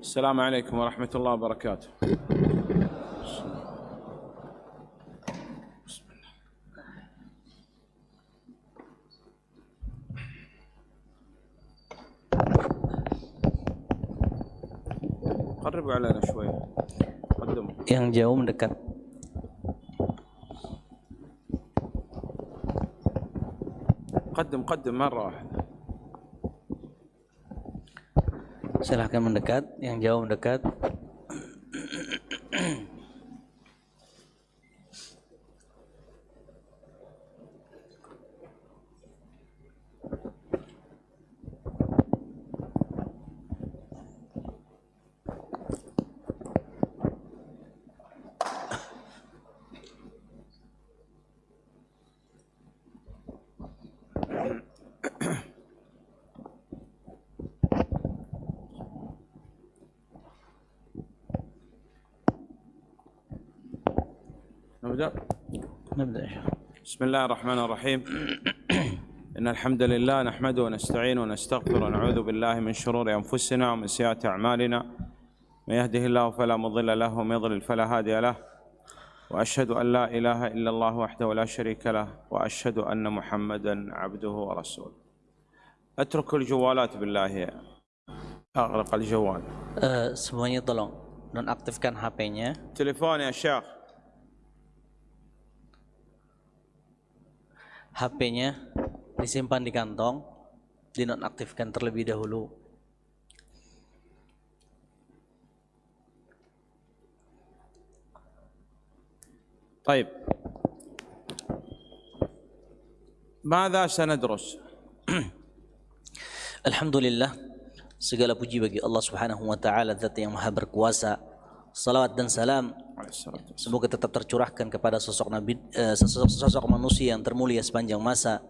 السلام عليكم ورحمة الله وبركاته. قربوا علينا شوي. قدموا. Yang jauh mendekat. قدم قدم مرة واحدة. Silahkan mendekat. Yang jauh mendekat. بسم الله الرحمن الرحيم. إن الحمد لله نحمده ونستعينه ونستغفره ونعوذ بالله من شرور أنفسنا ومن سيئات أعمالنا. من يهده الله فلا مضل له ومن يضلل فلا هادي له. وأشهد أن لا إله إلا الله وحده لا شريك له وأشهد أن محمدا عبده ورسوله. اتركوا الجوالات بالله. أغلق الجوال. Eh, semuanya tolong nonaktifkan HP-nya. تليفون يا شيخ HP-nya disimpan di kantong, dinonaktifkan terlebih dahulu. طيب ماذا سندرس؟ Alhamdulillah segala puji bagi Allah Subhanahu wa taala zat yang maha berkuasa. salawat dan salam. Semoga tetap tercurahkan kepada sosok nabi eh, sosok, sosok manusia yang termulia sepanjang masa.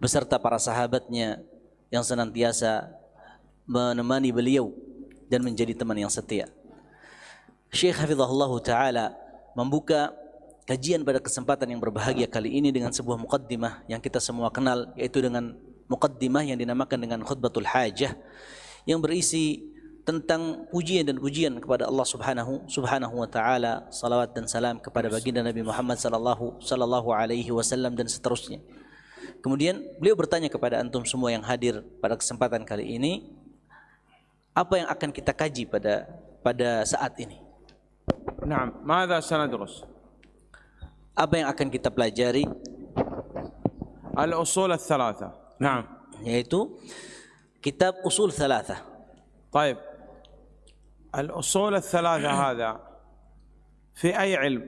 Beserta para sahabatnya yang senantiasa menemani beliau dan menjadi teman yang setia. Syekh Hafizahullah Ta'ala membuka kajian pada kesempatan yang berbahagia kali ini dengan sebuah mukaddimah yang kita semua kenal yaitu dengan mukaddimah yang dinamakan dengan khutbatul hajah yang berisi tentang pujian dan pujian kepada Allah Subhanahu Subhanahu wa taala, salawat dan salam kepada baginda Nabi Muhammad sallallahu sallallahu alaihi wasallam dan seterusnya. Kemudian beliau bertanya kepada antum semua yang hadir pada kesempatan kali ini, apa yang akan kita kaji pada pada saat ini? نعم ماذا سندرس؟ Apa yang akan kita pelajari? الأصول الثلاثة نعم Yaitu kitab usul thalatha. طيب الأصول الثلاثة هذا في أي علم؟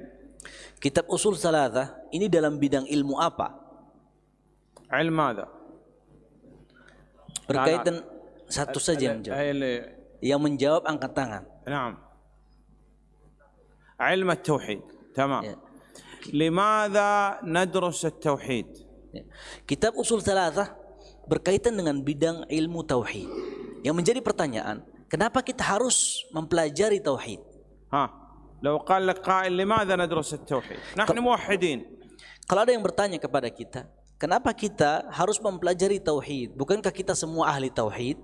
Kitab usul thalatha ini dalam bidang ilmu apa? علم ماذا؟ Berkaitan satu saja yang menjawab. أي اللي Yang menjawab angkat tangan. نعم علم التوحيد تمام Ya. لماذا ندرس التوحيد؟ Ya. Kitab usul thalatha berkaitan dengan bidang ilmu tauhid. Yang menjadi pertanyaan, kenapa kita harus mempelajari tauhid? ها لو قال لك قائل لماذا ندرس التوحيد؟ نحن موحدين Kalau ada yang bertanya kepada kita, kenapa kita harus mempelajari tauhid? Bukankah kita semua ahli tauhid?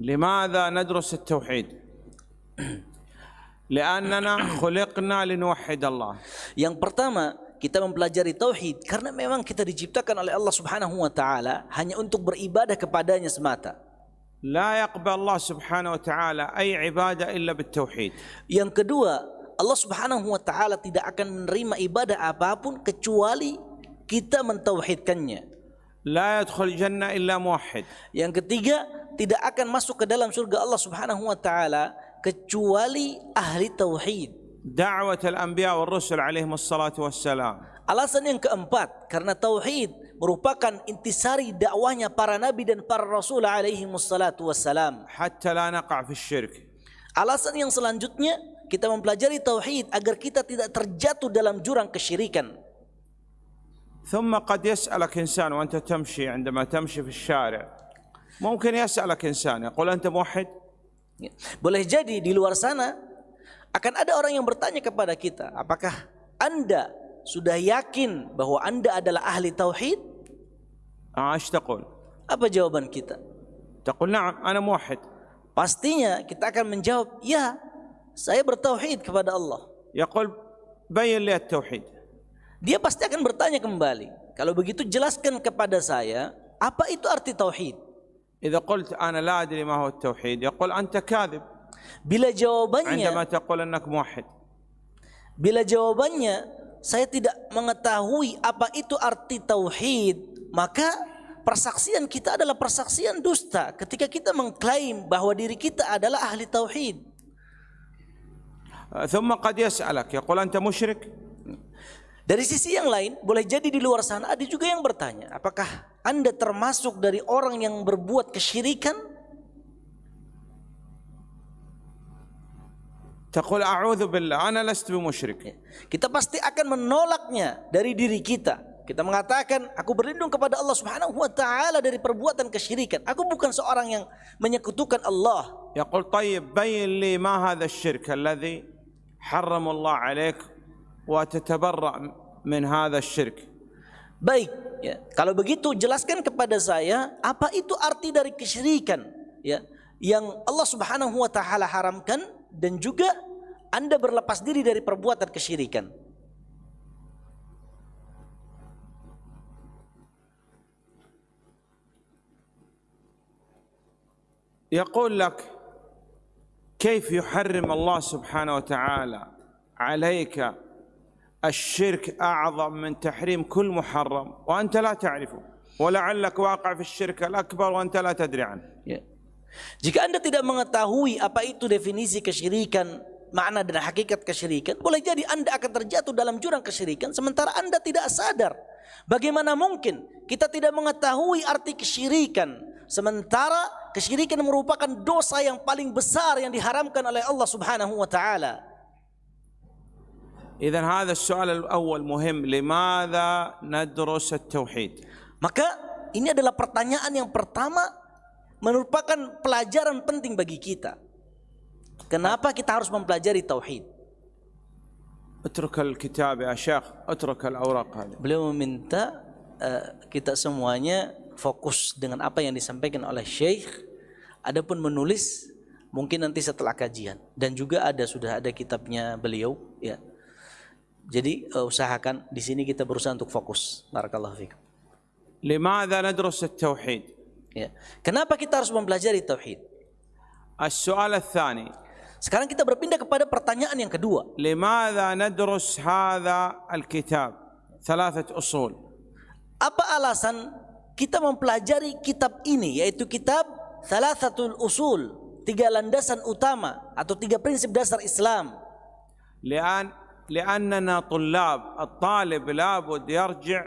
لماذا ندرس التوحيد؟ لأننا خلقنا لنوحد الله Yang pertama, kita mempelajari tauhid karena memang kita diciptakan oleh Allah Subhanahu wa taala hanya untuk beribadah kepadanya semata. لا يقبل الله سبحانه وتعالى أي عبادة إلا بالتوحيد Yang kedua, Allah Subhanahu wa taala tidak akan menerima ibadah apapun kecuali kita mentauhidkannya. لا يدخل الجنة إلا موحد Yang ketiga, tidak akan masuk ke dalam surga Allah Subhanahu wa taala kecuali ahli tauhid. دعوة الأنبياء والرسل عليهم الصلاة والسلام Alasan yang keempat, karena tauhid merupakan intisari dakwahnya para nabi dan para rasul alaihi wassalatu wassalam. حتى لا نقع في الشرك Alasan yang selanjutnya, kita mempelajari tauhid agar kita tidak terjatuh dalam jurang kesyirikan. ثم قد يسألك إنسان وأنت تمشي عندما تمشي في الشارع ممكن يسألك إنسان يقول أنت موحد Ya. Boleh jadi di luar sana akan ada orang yang bertanya kepada kita, apakah Anda sudah yakin bahwa Anda adalah ahli tauhid? Aish taqul. Apa jawaban kita? Taqul na'am, ana muwahhid. Pastinya kita akan menjawab, ya, saya bertauhid kepada Allah. Yaqul bayan li at-tauhid. Dia pasti akan bertanya kembali. Kalau begitu jelaskan kepada saya apa itu arti tauhid. Idza qult ana la adri ma huwa at-tauhid, yaqul anta kadhib. Bila jawabannya Bila jawabannya saya tidak mengetahui apa itu arti tauhid, maka persaksian kita adalah persaksian dusta ketika kita mengklaim bahwa diri kita adalah ahli tauhid. ثم قد يسألك يقول أنت مشرك Dari sisi yang lain, boleh jadi di luar sana ada juga yang bertanya, apakah Anda termasuk dari orang yang berbuat kesyirikan? تقول أعوذ بالله أنا لست musyrik. Ya. kita pasti akan menolaknya dari diri kita. Kita mengatakan aku berlindung kepada Allah Subhanahu wa taala dari perbuatan kesyirikan. Aku bukan seorang yang menyekutukan Allah. yaqul tayyib bayyin li ma hadha asy-syirk alladhi harrama Allah 'alaik wa tatabarra' min hadha asy-syirk baik ya. Kalau begitu jelaskan kepada saya apa itu arti dari kesyirikan ya yang Allah Subhanahu wa taala haramkan? Dan juga Anda berlepas diri dari perbuatan kesyirikan. يقول لك كيف يحرم الله سبحانه وتعالى عليك الشرك أعظم من تحريم كل محرم وأنت لا تعرفه ولعلك واقع في الشرك الأكبر وأنت لا تدري عنه. Jika Anda tidak mengetahui apa itu definisi kesyirikan, makna dan hakikat kesyirikan, boleh jadi Anda akan terjatuh dalam jurang kesyirikan sementara Anda tidak sadar. Bagaimana mungkin kita tidak mengetahui arti kesyirikan sementara kesyirikan merupakan dosa yang paling besar yang diharamkan oleh Allah Subhanahu wa taala. اذا هذا السؤال الاول مهم لماذا ندرس التوحيد Maka ini adalah pertanyaan yang pertama merupakan pelajaran penting bagi kita. Kenapa kita harus mempelajari tauhid? اترك الكتاب يا شيخ اترك الاوراق هذه Beliau meminta uh, kita semuanya fokus dengan apa yang disampaikan oleh Syekh. Adapun menulis mungkin nanti setelah kajian dan juga ada sudah ada kitabnya beliau ya. Jadi uh, usahakan di sini kita berusaha untuk fokus. Barakallahu fikum. لماذا ندرس التوحيد Ya. Kenapa kita harus mempelajari tauhid? السؤال الثاني Sekarang kita berpindah kepada pertanyaan yang kedua. لماذا ندرس هذا الكتاب ثلاثة أصول Apa alasan kita mempelajari kitab ini yaitu kitab Thalathatul Usul, tiga landasan utama atau tiga prinsip dasar Islam. لأن لأننا طلاب الطالب لابد يرجع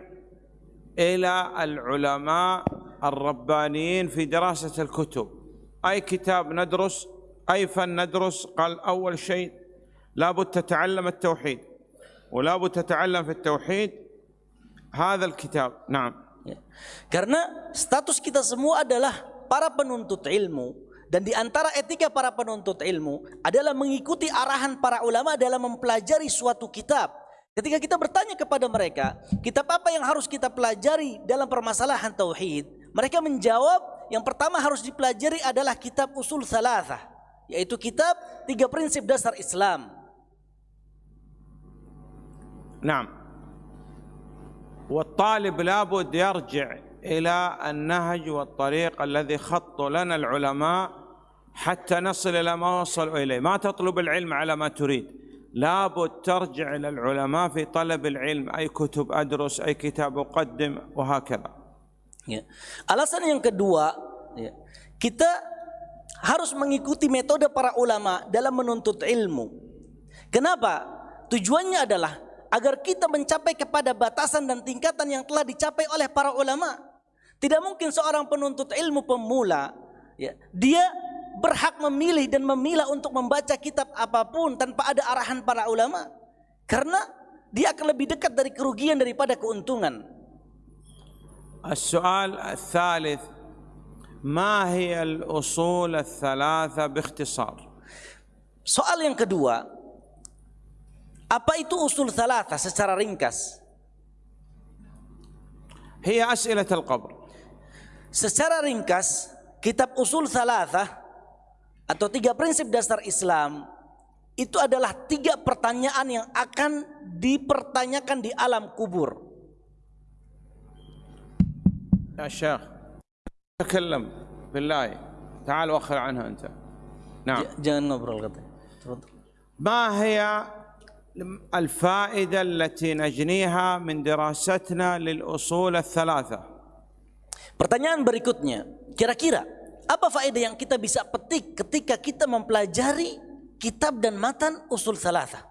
إلى العلماء الربانيين في دراسة الكتب أي كتاب ندرس أي فن ندرس قال أول شيء لابد تتعلم التوحيد ولابد تتعلم في التوحيد هذا الكتاب نعم Ya. Karena status kita semua adalah para penuntut ilmu dan di antara etika para penuntut ilmu adalah mengikuti arahan para ulama dalam mempelajari suatu kitab. Ketika kita bertanya kepada mereka, kitab apa yang harus kita pelajari dalam permasalahan tauhid? Mereka menjawab, yang pertama harus dipelajari adalah kitab Usul Thalathah, yaitu kitab tiga prinsip dasar Islam. نعم والطالب لابد يرجع إلى النهج والطريق الذي خطوا لنا العلماء حتى نصل إلى ما وصلوا اليه، ما تطلب العلم على ما تريد، لابد ترجع إلى العلماء في طلب العلم، اي كتب ادرس، اي كتاب اقدم وهكذا. Ya. Alasan yang kedua, ya, kita harus mengikuti metode para ulama dalam menuntut ilmu. Kenapa? Tujuannya adalah agar kita mencapai kepada batasan dan tingkatan yang telah dicapai oleh para ulama. Tidak mungkin seorang penuntut ilmu pemula, ya, dia berhak memilih dan memilah untuk membaca kitab apa pun tanpa ada arahan para ulama. Karena dia akan lebih dekat dari kerugian daripada keuntungan. السؤال الثالث ما هي الاصول الثلاثه باختصار؟ Soal yang kedua, apa itu usul thalatha secara ringkas? هي اسئله القبر. Secara ringkas, kitab usul thalathah atau tiga prinsip dasar Islam itu adalah tiga pertanyaan yang akan dipertanyakan di alam kubur. يا شيخ. تكلم بالله. تعال وخر عنها أنت. نعم. جاء النبر الغد تفضل. ما هي الفائدة التي نجنيها من دراستنا للأصول الثلاثة؟ Pertanyaan berikutnya. Kira-kira apa faedah yang kita bisa petik ketika kita mempelajari kitab dan matan usul salatha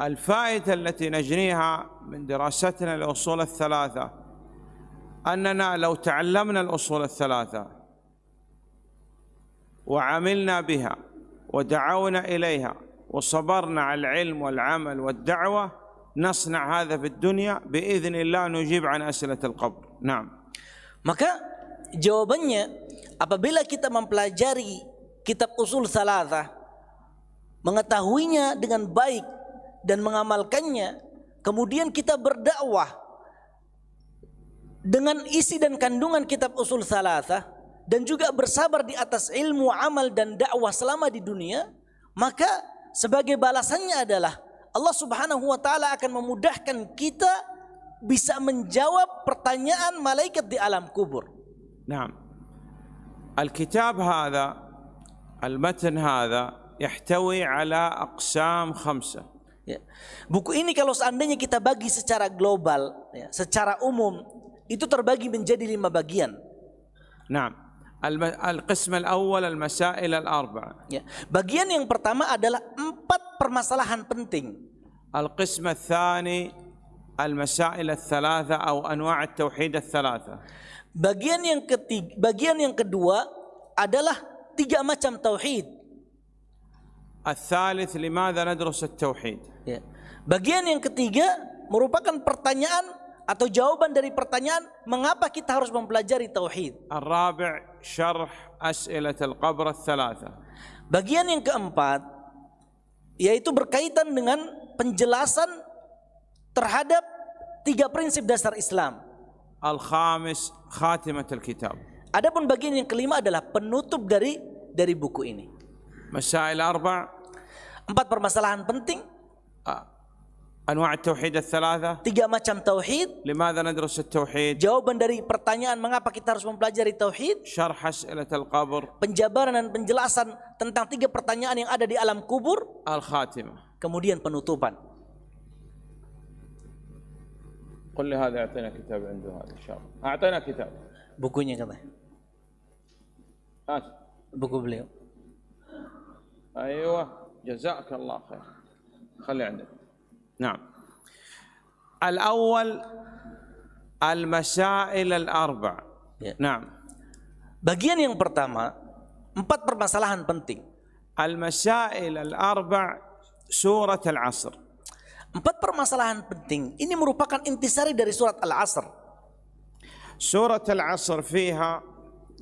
الفائدة التي نجنيها من دراستنا للأصول الثلاثة. أننا لو تعلمنا الأصول الثلاثة وعملنا بها ودعونا إليها وصبرنا على العلم والعمل والدعوة نصنع هذا في الدنيا بإذن الله نجيب عن أسئلة القبر. نعم. Maka jawabannya apabila kita mempelajari kitab usul thalatha mengetahuinya dengan baik dan mengamalkannya kemudian kita berdakwah dengan isi dan kandungan kitab usul Salatah dan juga bersabar di atas ilmu amal dan dakwah selama di dunia maka sebagai balasannya adalah Allah Subhanahu wa taala akan memudahkan kita bisa menjawab pertanyaan malaikat di alam kubur. Naam. Al-kitab hadha al-matan hadha yahtawi ala aqsam khamsa. Ya. Buku ini kalau seandainya kita bagi secara global ya, secara umum itu terbagi menjadi lima bagian. Naam. Al-qism al-awwal al-masail al-arba. Ya. Bagian yang pertama adalah empat permasalahan penting. Al-qism al-thani al-masail al-thalatha atau anwa' at-tauhid al-thalatha. Bagian yang ketiga, bagian yang kedua adalah tiga macam tauhid. Al-thalith limadha nadrus at-tauhid? Ya. Bagian yang ketiga merupakan pertanyaan atau jawaban dari pertanyaan mengapa kita harus mempelajari tauhid. Al-rabi' syarh as'ilat al-qabr al-thalatha. Bagian yang keempat yaitu berkaitan dengan penjelasan terhadap tiga prinsip dasar Islam. Al-khamis khatimat al-kitab. Adapun bagian yang kelima adalah penutup dari dari buku ini. Masail arba' empat permasalahan penting. آه، انواع التوحيد الثلاثه tiga macam tauhid, لماذا ندرس التوحيد jawaban dari pertanyaan mengapa kita harus mempelajari tauhid, شرح اسئله القبر penjabaran dan penjelasan tentang tiga pertanyaan yang ada di alam kubur, الخاتمه kemudian penutupan. قل لي هذا اعطينا كتاب عنده هذا ان شاء الله اعطينا كتاب Bukunya katanya, هات buku beliau. ايوه جزاك الله خير خلي عندك نعم الاول المسائل الاربع Ya. نعم Bagian yang pertama, empat permasalahan penting. المسائل الاربع سوره العصر Empat permasalahan penting ini merupakan intisari dari surat Al-Asr. سوره العصر فيها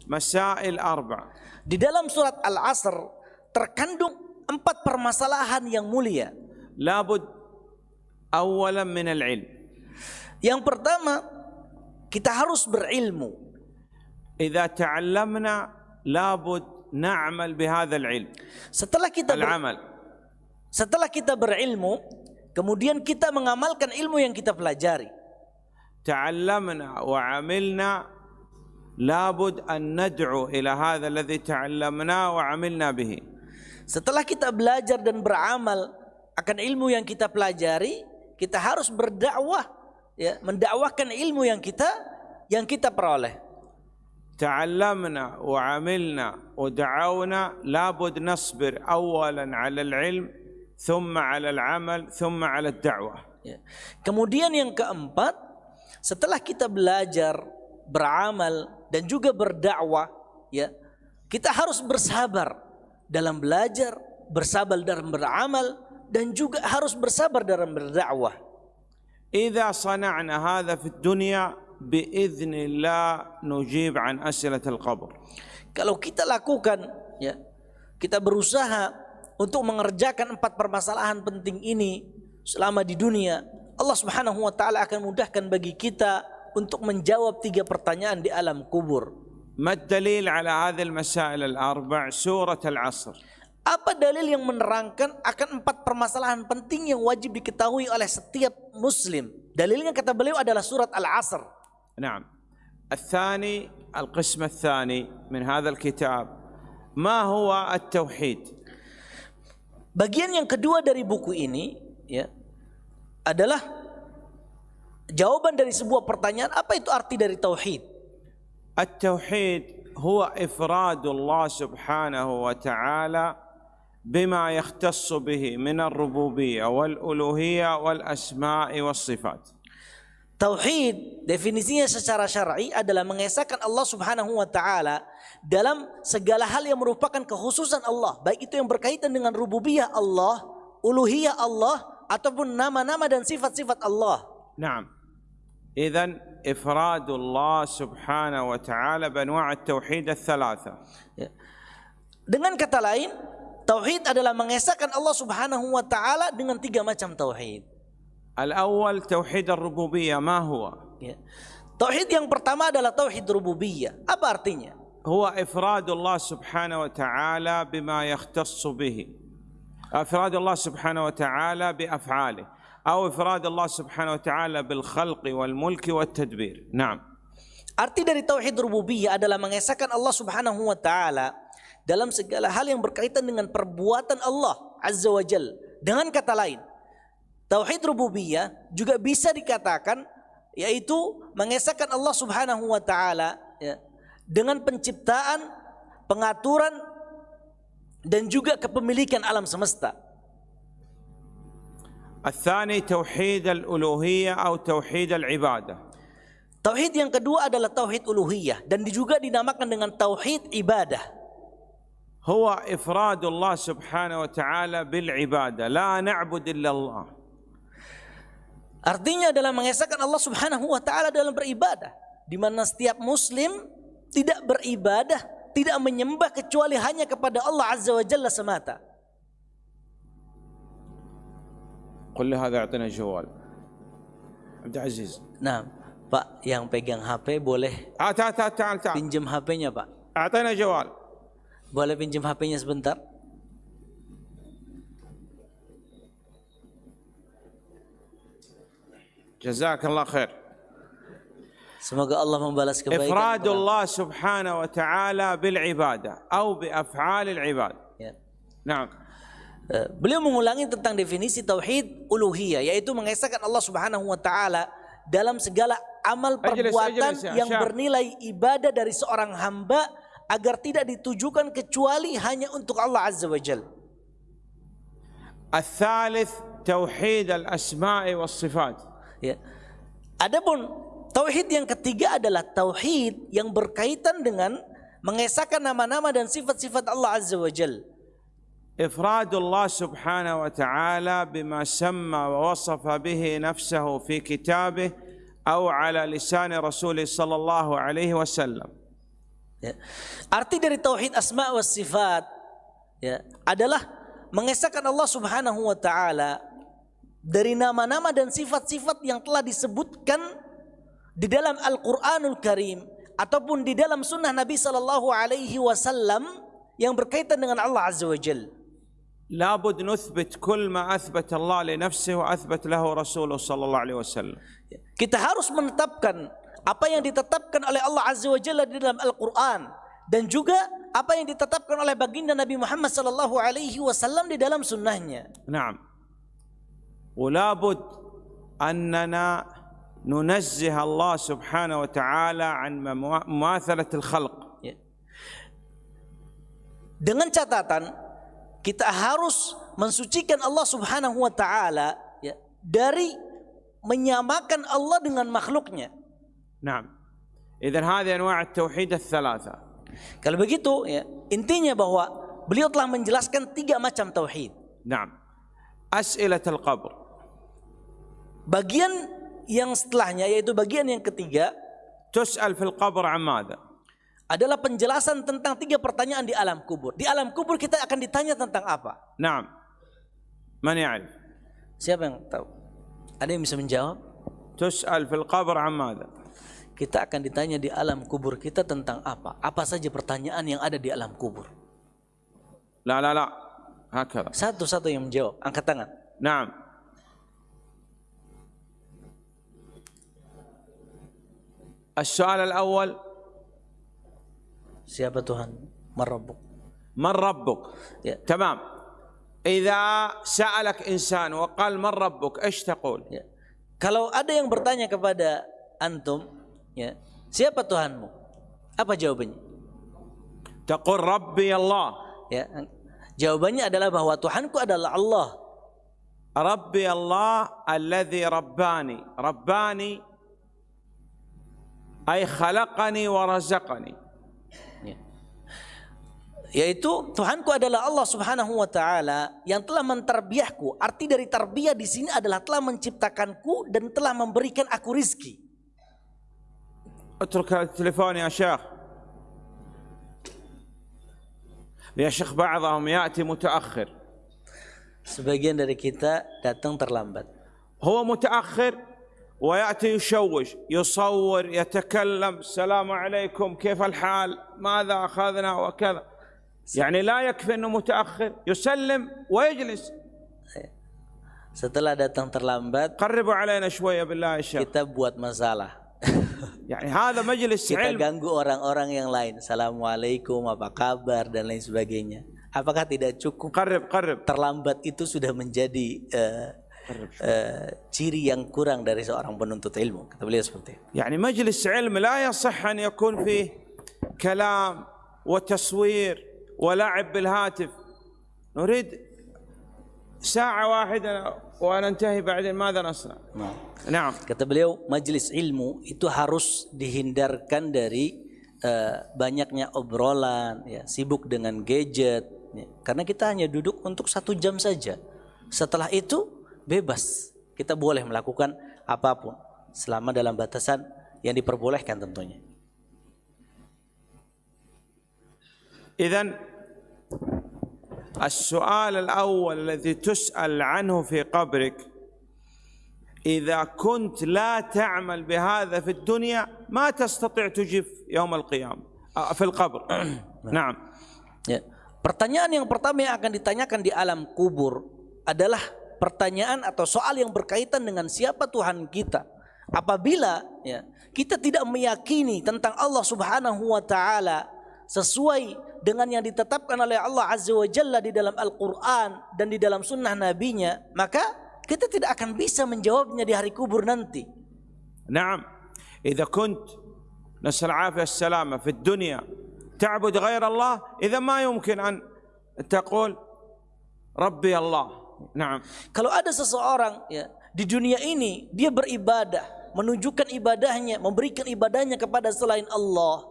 مسائل اربع Di dalam surat Al-Asr terkandung empat permasalahan yang mulia. لابد awalan min al-ilm. Yang pertama, kita harus berilmu. Idza ta'allamna labud na'mal bi ilm. Setelah kita beramal. Setelah kita berilmu, kemudian kita mengamalkan ilmu yang kita pelajari. Ta'allamna wa 'amilna labud an nad'u ila hadha alladhi ta'allamna wa 'amilna bihi. Setelah kita belajar dan beramal akan ilmu yang kita pelajari, kita harus berdakwah ya, mendakwahkan ilmu yang kita yang kita peroleh. تعلمنا وعملنا ودعونا لابد نصبر اولا على العلم ثم على العمل ثم على الدعوه Ya. Kemudian yang keempat, setelah kita belajar, beramal dan juga berdakwah, ya, kita harus bersabar dalam belajar, bersabar dalam beramal dan juga harus bersabar dalam berdakwah. اذا صنعنا هذا في الدنيا باذن الله نجيب عن اسئله القبر Kalau kita lakukan, ya, kita berusaha untuk mengerjakan empat permasalahan penting ini selama di dunia, Allah Subhanahu wa taala akan mudahkan bagi kita untuk menjawab tiga pertanyaan di alam kubur. ما الدليل على هذه المسائل الاربع سوره العصر Apa dalil yang menerangkan akan empat permasalahan penting yang wajib diketahui oleh setiap muslim? Dalilnya kata beliau adalah surat Al-Asr. نعم الثاني القسم الثاني من هذا الكتاب ما هو التوحيد Bagian yang kedua dari buku ini ya adalah jawaban dari sebuah pertanyaan apa itu arti dari tauhid? التوحيد هو افراد الله سبحانه وتعالى بما يختص به من الربوبيه والالوهيه والاسماء والصفات Tauhid definisinya secara syar'i adalah mengesahkan Allah Subhanahu wa taala dalam segala hal yang merupakan kekhususan Allah, baik itu yang berkaitan dengan rububiyah Allah, uluhiyah Allah ataupun nama-nama dan sifat-sifat Allah. نعم اذا افراد الله سبحانه وتعالى بانواع التوحيد الثلاثه Ya. Dengan kata lain, tauhid adalah mengesahkan Allah Subhanahu wa taala dengan tiga macam tauhid. الاول توحيد الربوبيه ما هو Ya. Tauhid yang pertama adalah tauhid rububiyah. Apa artinya? هو افراد الله سبحانه وتعالى بما يختص به افراد الله سبحانه وتعالى بافعاله او افراد الله سبحانه وتعالى بالخلق والملك والتدبير نعم Arti dari tauhid rububiyah adalah mengesahkan Allah Subhanahu wa taala dalam segala hal yang berkaitan dengan perbuatan Allah Azza wa Jal. Dengan kata lain, tauhid rububiyah juga bisa dikatakan yaitu mengesahkan Allah Subhanahu wa taala ya, dengan penciptaan, pengaturan dan juga kepemilikan alam semesta. الثاني توحيد الالوهيه او توحيد العباده Tauhid yang kedua adalah tauhid uluhiyah dan juga dinamakan dengan tauhid ibadah. هو افراد الله سبحانه وتعالى بالعباده لا نعبد الا الله Artinya adalah mengesahkan Allah Subhanahu wa taala dalam beribadah, di mana setiap muslim tidak beribadah, tidak menyembah kecuali hanya kepada Allah Azza wa Jalla semata. قل له هذا اعطينا جوال عبد العزيز Nah, Pak, yang pegang HP boleh آه تعال تعال تعال تعال pinjam HP-nya, Pak. اعطينا جوال Boleh pinjam HP-nya sebentar? Jazakallah khair. Semoga Allah membalas kebaikan. Ifradullah subhanahu wa ta'ala bil ibadah atau bi af'alil ibad. Ya. Naam. Eh, beliau mengulangi tentang definisi tauhid uluhiyah yaitu mengesahkan Allah Subhanahu wa taala dalam segala amal perbuatan ajilis, ajilis, ya. yang bernilai ibadah dari seorang hamba agar tidak ditujukan kecuali hanya untuk Allah Azza wa Jalla. الثالث توحيد الاسماء والصفات Ya. Adapun tauhid yang ketiga adalah tauhid yang berkaitan dengan mengesahkan nama-nama dan sifat-sifat Allah Azza wa Jalla. افراد الله سبحانه وتعالى بما سمى ووصف به نفسه في كتابه او على لسان رسوله صلى الله عليه وسلم Ya. Arti dari tauhid asma wa sifat ya, adalah mengesahkan Allah Subhanahu wa taala dari nama-nama dan sifat-sifat yang telah disebutkan di dalam Al-Qur'anul Karim ataupun di dalam sunnah Nabi sallallahu alaihi wasallam yang berkaitan dengan Allah Azza wa Jalla. لابد نثبت كل ما اثبت الله لنفسه واثبت له رسوله صلى الله عليه وسلم Kita harus menetapkan apa yang ditetapkan oleh Allah Azza wa Jalla di dalam Al-Qur'an dan juga apa yang ditetapkan oleh baginda Nabi Muhammad sallallahu alaihi wasallam di dalam sunnahnya. Naam. Ulabud annana nunazzih Allah subhanahu wa ta'ala an mumathalah al-khalq. Ya. Dengan catatan kita harus mensucikan Allah subhanahu wa ta'ala ya, dari menyamakan Allah dengan makhluknya. Nah, Idzan hadhihi anwa' at-tauhid ats-tsalatsa. Kalau begitu ya, intinya bahwa beliau telah menjelaskan tiga macam tauhid. Naam. As'ilat al-qabr. Bagian yang setelahnya yaitu bagian yang ketiga tus'al fil qabr amada adalah penjelasan tentang tiga pertanyaan di alam kubur. Di alam kubur kita akan ditanya tentang apa? Naam. Man ya'al? Siapa yang tahu? Ada yang bisa menjawab? Tus'al fil qabr amada kita akan ditanya di alam kubur kita tentang apa? Apa saja pertanyaan yang ada di alam kubur? لا لا لا هكذا Satu-satu yang menjawab, angkat tangan. نعم السؤال الأول Siapa Tuhan? Merabbuk. من ربك Ya. تمام إذا سألك إنسان وقال من ربك إيش تقول ya. Kalau ada yang bertanya kepada antum, ya. Siapa Tuhanmu? Apa jawabannya? Taqur Rabbi Allah. Ya. Jawabannya adalah bahwa Tuhanku adalah Allah. Rabbi Allah alladhi rabbani. Rabbani ay khalaqani wa razaqani. Ya. Yaitu Tuhanku adalah Allah Subhanahu wa taala yang telah menterbiahku. Arti dari terbiah di sini adalah telah menciptakanku dan telah memberikan aku rizki. اترك التليفون يا شيخ. يا شيخ بعضهم يأتي متأخر. Sebagian dari kita datang terlambat. هو متأخر ويأتي يشوش يصور يتكلم السلام عليكم كيف الحال؟ ماذا أخذنا؟ وكذا. يعني لا يكفي أنه متأخر يسلم ويجلس. Setelah datang terlambat, قربوا علينا شوية بالله يا شيخ. kita buat masalah. يعني هذا مجلس Kita علم ganggu orang-orang yang lain. Assalamualaikum, apa kabar dan lain sebagainya. Apakah tidak cukup قرب قرب terlambat itu sudah menjadi eh, eh, ciri yang kurang dari seorang penuntut ilmu? Kata beliau seperti itu. يعني مجلس علم لا يصح أن يكون فيه كلام وتصوير ولعب بالهاتف نريد ساعة واحدة وننتهي بعدين ماذا نصنع Nah, نعم kata beliau, majelis ilmu itu harus dihindarkan dari eh, banyaknya obrolan, ya, sibuk dengan gadget, ya. karena kita hanya duduk untuk satu jam saja. Setelah itu bebas, kita boleh melakukan apapun selama dalam batasan yang diperbolehkan tentunya. إذا السؤال الأول الذي تسأل عنه في قبرك إذا كنت لا تعمل بهذا في الدنيا ما تستطيع تجيب يوم القيامة آه، في القبر نعم Ya. Pertanyaan yang pertama yang akan ditanyakan di alam kubur adalah pertanyaan atau soal yang berkaitan dengan siapa Tuhan kita. Apabila ya, kita tidak meyakini tentang Allah Subhanahu wa taala sesuai dengan yang ditetapkan oleh Allah Azza wa Jalla di dalam Al-Qur'an dan di dalam sunnah nabinya, maka kita tidak akan bisa menjawabnya di hari kubur nanti. نعم إذا كنت نسأل العافية السلامة في الدنيا تعبد غير الله إذا ما يمكن أن تقول ربي الله نعم Kalau ada seseorang ya di dunia ini dia beribadah, menunjukkan ibadahnya, memberikan ibadahnya kepada selain Allah.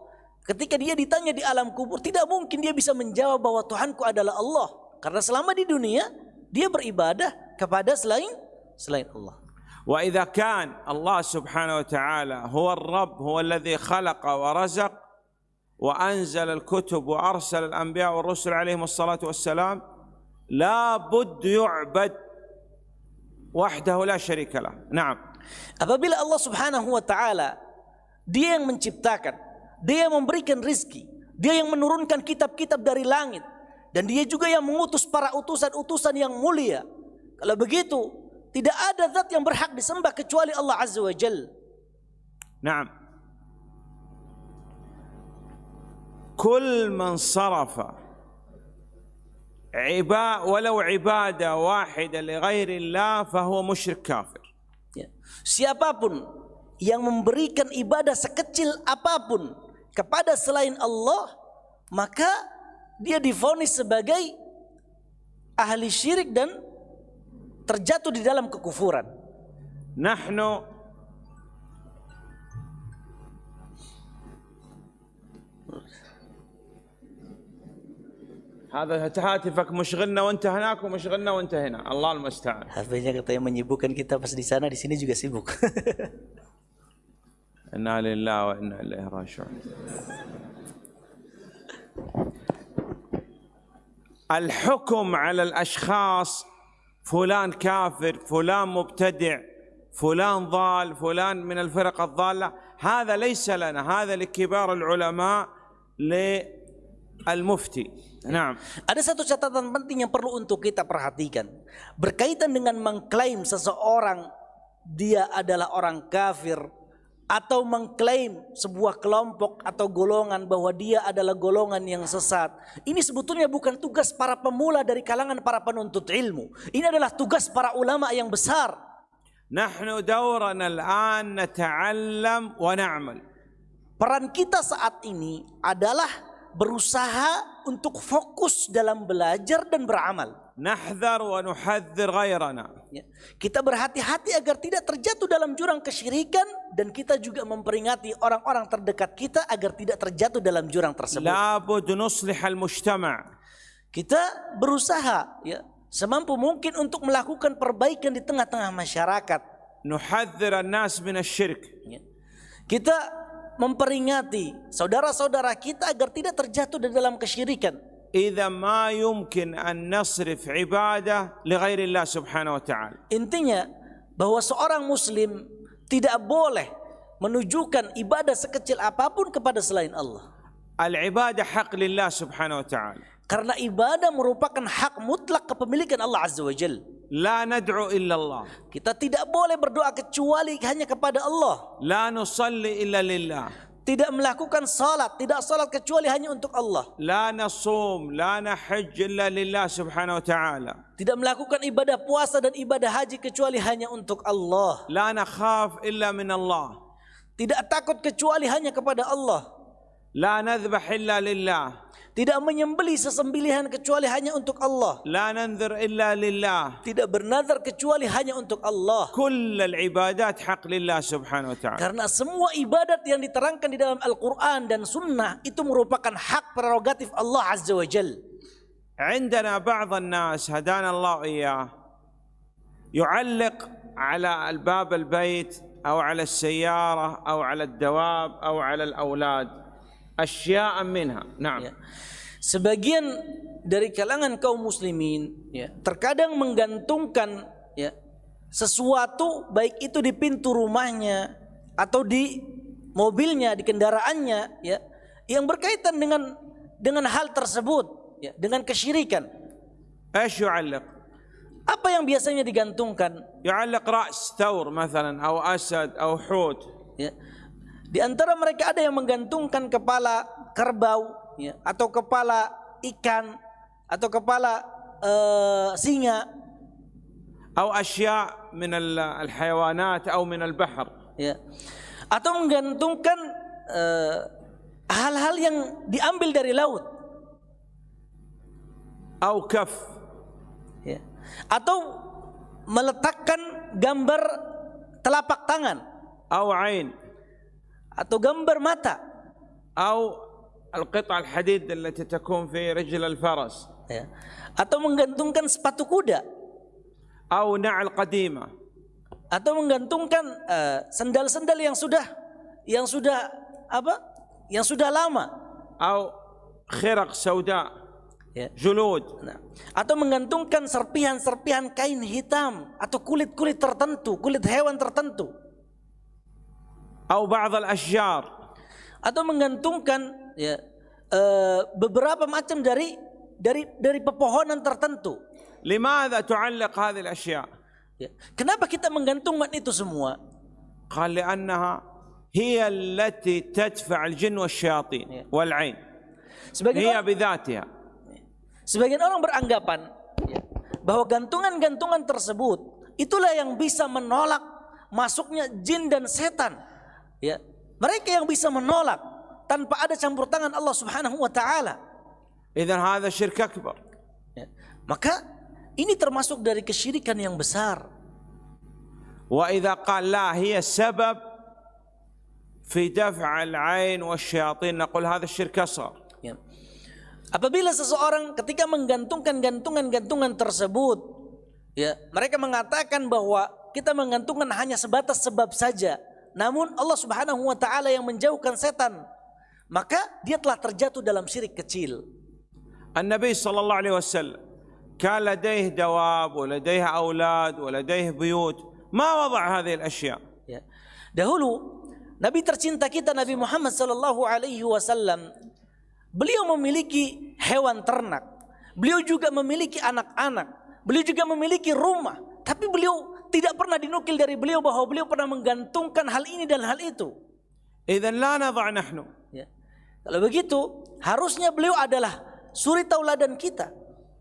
Ketika dia ditanya di alam kubur, tidak mungkin dia bisa menjawab bahwa Tuhanku adalah Allah. Karena selama di dunia dia beribadah kepada selain selain Allah. واذا كان الله سبحانه وتعالى هو الرب هو الذي خلق ورزق وانزل الكتب وارسل الانبياء والرسل عليهم الصلاه والسلام لا بد يعبد وحده لا شريك له نعم Apabila Allah Subhanahu wa taala dia yang menciptakan, dia yang memberikan rizki, dia yang menurunkan kitab-kitab dari langit dan dia juga yang mengutus para utusan-utusan yang mulia. Kalau begitu, tidak ada zat yang berhak disembah kecuali Allah Azza wa Jalla. نعم كل من صرف عباء ولو عباده واحده لغير الله فهو مشرك كافر Ya. Siapapun yang memberikan ibadah sekecil apapun kepada selain Allah, maka dia divonis sebagai ahli syirik dan terjatuh di dalam kekufuran. نحن هذا هاتفك مشغلنا وانت هناك ومشغلنا وانت هنا الله المستعان HP-nya katanya menyibukkan kita pas di sana, di sini juga sibuk. إنا لله وإنا إليه راجعون. الحكم على الأشخاص فلان كافر فلان مبتدع فلان ضال فلان من الفرق الضالة. هذا ليس لنا هذا لكبار العلماء للمفتي. نعم. Ada satu catatan penting yang perlu untuk kita perhatikan. Berkaitan dengan mengklaim seseorang dia adalah orang kafir atau mengklaim sebuah kelompok atau golongan bahwa dia adalah golongan yang sesat. Ini sebetulnya bukan tugas para pemula dari kalangan para penuntut ilmu. Ini adalah tugas para ulama yang besar. Nahnu dawran al-an nata'allam wa na'mal. Peran kita saat ini adalah berusaha untuk fokus dalam belajar dan beramal. nahdhar wa nuhadhdhir ghairana. Kita berhati-hati agar tidak terjatuh dalam jurang kesyirikan dan kita juga memperingati orang-orang terdekat kita agar tidak terjatuh dalam jurang tersebut. La bud nuslih mujtama'. Kita berusaha ya semampu mungkin untuk melakukan perbaikan di tengah-tengah masyarakat. Nuhadhdhir an-nas min asy-syirk. Ya. Kita memperingati saudara-saudara kita agar tidak terjatuh di dalam kesyirikan. إذا ما يمكن أن نصرف عبادة لغير الله سبحانه وتعالى. Intinya bahwa seorang Muslim tidak boleh menunjukkan ibadah sekecil apapun kepada selain Allah. Al-Ibadah حق Subhanahu Wa Taala. Karena ibadah merupakan hak mutlak kepemilikan Allah Azza wa Jal. لا ندعو إلا الله. Kita tidak boleh berdoa kecuali hanya kepada Allah. لا نصلي إلا لله tidak melakukan salat, tidak salat kecuali hanya untuk Allah. La nasum, la nahajj illa lillah subhanahu wa ta'ala. Tidak melakukan ibadah puasa dan ibadah haji kecuali hanya untuk Allah. La nakhaf illa min Allah. Tidak takut kecuali hanya kepada Allah. لا نذبح إلا لله Tidak menyembeli sesembelihan kecuali hanya untuk Allah. لا ننذر إلا لله Tidak bernazar kecuali hanya untuk Allah. كل العبادات حق لله سبحانه وتعالى Karena semua ibadat yang diterangkan di dalam Al-Quran dan Sunnah itu merupakan hak prerogatif Allah Azza wa Jal. عندنا بعض الناس هدانا الله إياه يعلق على الباب البيت أو على السيارة أو على الدواب أو على الأولاد أشياء منها نعم Ya. Sebagian dari kalangan kaum muslimin ya, terkadang menggantungkan ya, sesuatu baik itu di pintu rumahnya atau di mobilnya, di kendaraannya ya, yang berkaitan dengan dengan hal tersebut ya, dengan kesyirikan. ايش يعلق؟ Apa yang biasanya digantungkan? يعلق راس ثور مثلا او اسد او حوت Ya. Di antara mereka ada yang menggantungkan kepala kerbau ya, atau kepala ikan atau kepala uh, singa. Atau asya min al hayawanat atau min al bahr. Ya. Atau menggantungkan eh, hal-hal uh, yang diambil dari laut. Atau kaf. Ya. Atau meletakkan gambar telapak tangan. Atau ain atau gambar mata. Atau alqita alhadid allati takun fi rijl alfaras. Ya. Atau menggantungkan sepatu kuda. Atau na'al qadima. Atau menggantungkan eh, sendal-sendal uh, yang sudah yang sudah apa? Yang sudah lama. Atau khiraq sauda. Ya. Julud. Nah. atau menggantungkan serpihan-serpihan kain hitam atau kulit-kulit tertentu kulit hewan tertentu atau بعض الأشجار atau menggantungkan ya, e, beberapa macam dari dari dari pepohonan tertentu. Limadha tu'allaq hadhihi al-ashya? Ya. Kenapa kita menggantungkan itu semua? Qala annaha hiya allati tadfa' al-jin wa syaitan ya. wal 'ain. Sebagian hiya bidhatiha. Sebagian orang beranggapan ya, bahwa gantungan-gantungan tersebut itulah yang bisa menolak masuknya jin dan setan ya. Mereka yang bisa menolak tanpa ada campur tangan Allah Subhanahu wa taala. Idzan hadza syirk akbar. Ya. maka ini termasuk dari kesyirikan yang besar. Wa idza qala hiya sabab fi daf'al ain wa syayatin naqul hadza syirk asghar. Ya. apabila seseorang ketika menggantungkan gantungan-gantungan tersebut ya mereka mengatakan bahwa kita menggantungkan hanya sebatas sebab saja. Namun Allah Subhanahu wa taala yang menjauhkan setan, maka dia telah terjatuh dalam syirik kecil. النبي صلى الله عليه وسلم كان لديه دواب ولديه اولاد ولديه بيوت ما وضع هذه الاشياء Ya. Dahulu Nabi tercinta kita Nabi Muhammad sallallahu alaihi wasallam beliau memiliki hewan ternak. Beliau juga memiliki anak-anak. Beliau juga memiliki rumah. Tapi beliau tidak pernah dinukil dari beliau bahawa beliau pernah menggantungkan hal ini dan hal itu. Idan la nadha' nahnu. Ya. Kalau begitu, harusnya beliau adalah suri tauladan kita.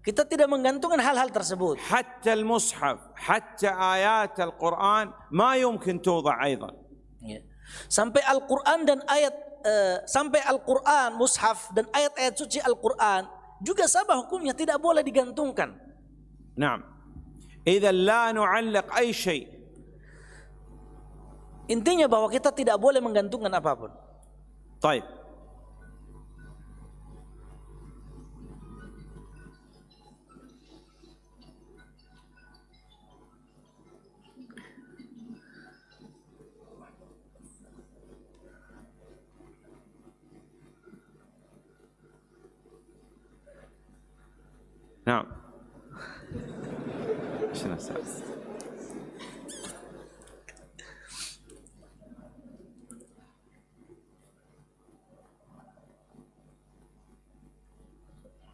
Kita tidak menggantungkan hal-hal tersebut. Hatta al-mushaf, hatta ayat al-Qur'an ma yumkin tuwada' aidan. Ya. Sampai Al-Qur'an dan ayat uh, sampai Al-Qur'an, mushaf dan ayat-ayat suci Al-Qur'an juga sama hukumnya tidak boleh digantungkan. Naam. إذا لا نعلق أي شيء Intinya bahwa kita tidak boleh menggantungkan apapun. Baik. Nah. شنو أستاذ؟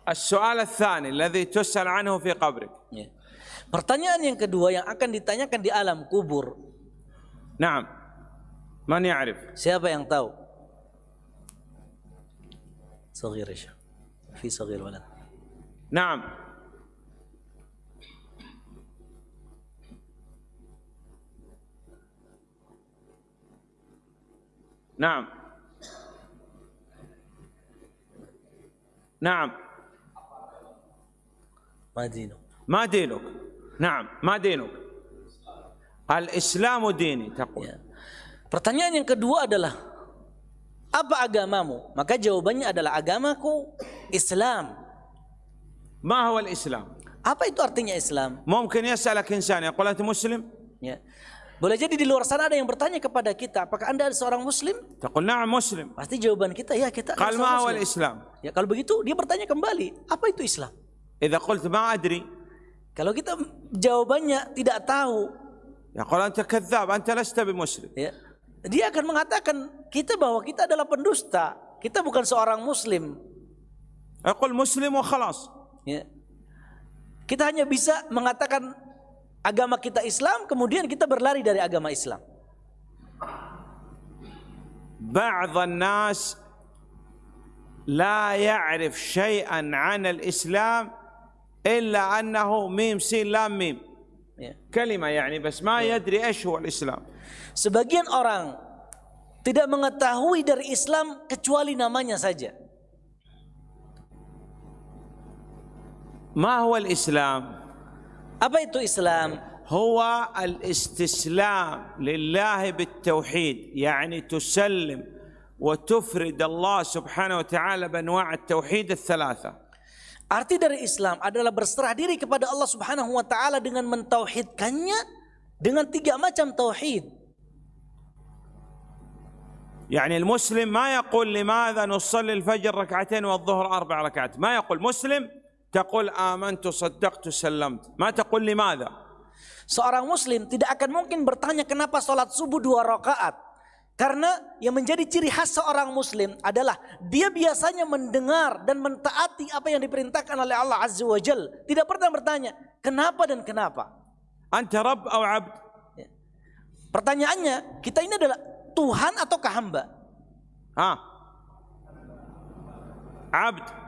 السؤال الثاني الذي تسأل عنه في قبرك Ya. Pertanyaan yang kedua yang akan ditanyakan di alam kubur, نعم من يعرف siapa yang tahu? Sagir ya. Syekh. Fi sagir walad. نعم نعم نعم Ma dinu? ما دينك نعم ما دينك الإسلام ديني تقول Ya. Pertanyaan yang kedua adalah apa agamamu? Maka jawabannya adalah agamaku Islam. ما هو الإسلام Apa itu artinya Islam? ممكن يسألك إنسان يقول أنت مسلم Ya. Boleh jadi di luar sana ada yang bertanya kepada kita, apakah anda seorang Muslim? Takul na'am Muslim. Pasti jawaban kita, ya kita Kal seorang Muslim. Kalma awal Islam. Ya, kalau begitu, dia bertanya kembali, apa itu Islam? Iza qult ma'adri. Kalau kita jawabannya tidak tahu. Ya, kalau anta kathab, anta lasta bimuslim. Ya. Dia akan mengatakan kita bahwa kita adalah pendusta, kita bukan seorang Muslim. Aku Muslim wa khalas. Ya. Kita hanya bisa mengatakan agama kita Islam, kemudian kita berlari dari agama Islam. بعض الناس لا يعرف شيئا عن الإسلام إلا أنه ميم سين لام ميم Ya. كلمة يعني بس ما يدري إيش هو الإسلام Sebagian orang tidak mengetahui dari Islam kecuali namanya saja. ما هو الإسلام Itu Islam? هو الاستسلام لله بالتوحيد يعني تسلم وتفرد الله سبحانه وتعالى بأنواع التوحيد الثلاثة Arti dari Islam adalah berserah diri kepada Allah Subhanahu wa taala dengan mentauhidkannya dengan tiga macam tauhid. يعني المسلم ما يقول لماذا نصلي الفجر ركعتين والظهر أربع ركعات ما يقول مسلم تقول آمنت صدقت سلمت ما تقول لماذا Seorang muslim tidak akan mungkin bertanya kenapa sholat subuh dua rakaat. Karena yang menjadi ciri khas seorang muslim adalah dia biasanya mendengar dan mentaati apa yang diperintahkan oleh Allah Azza wa Jal. Tidak pernah bertanya kenapa dan kenapa. أنت رب أو عبد Pertanyaannya, kita ini adalah Tuhan ataukah hamba? ها عبد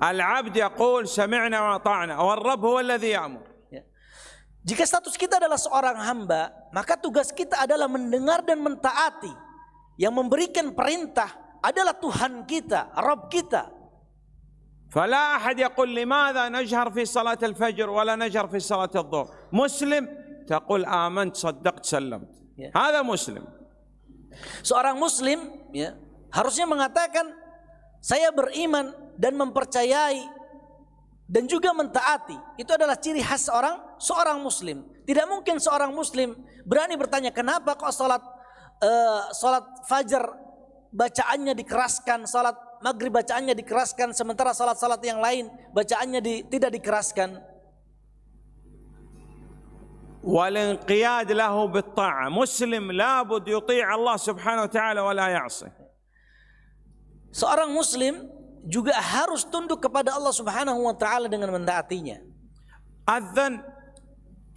العبد يقول سمعنا وأطعنا والرب هو الذي يأمر Ya. Jika status kita adalah seorang hamba, maka tugas kita adalah mendengar dan mentaati. Yang memberikan perintah adalah Tuhan kita, Rabb kita. فلا أحد يقول لماذا نجهر في صلاة الفجر ولا نجهر في صلاة الظهر مسلم تقول آمنت صدقت سلمت Yeah. هذا مسلم Seorang muslim ya, harusnya mengatakan saya beriman dan mempercayai dan juga mentaati. Itu adalah ciri khas seorang seorang muslim. Tidak mungkin seorang muslim berani bertanya kenapa kok salat eh, salat fajar bacaannya dikeraskan, salat maghrib bacaannya dikeraskan sementara salat-salat yang lain bacaannya di- tidak dikeraskan. والانقياد له بالطاعة مسلم لابد يطيع الله سبحانه وتعالى ولا يعصي Seorang muslim juga harus tunduk kepada Allah Subhanahu wa taala dengan mentaatinya. Adzan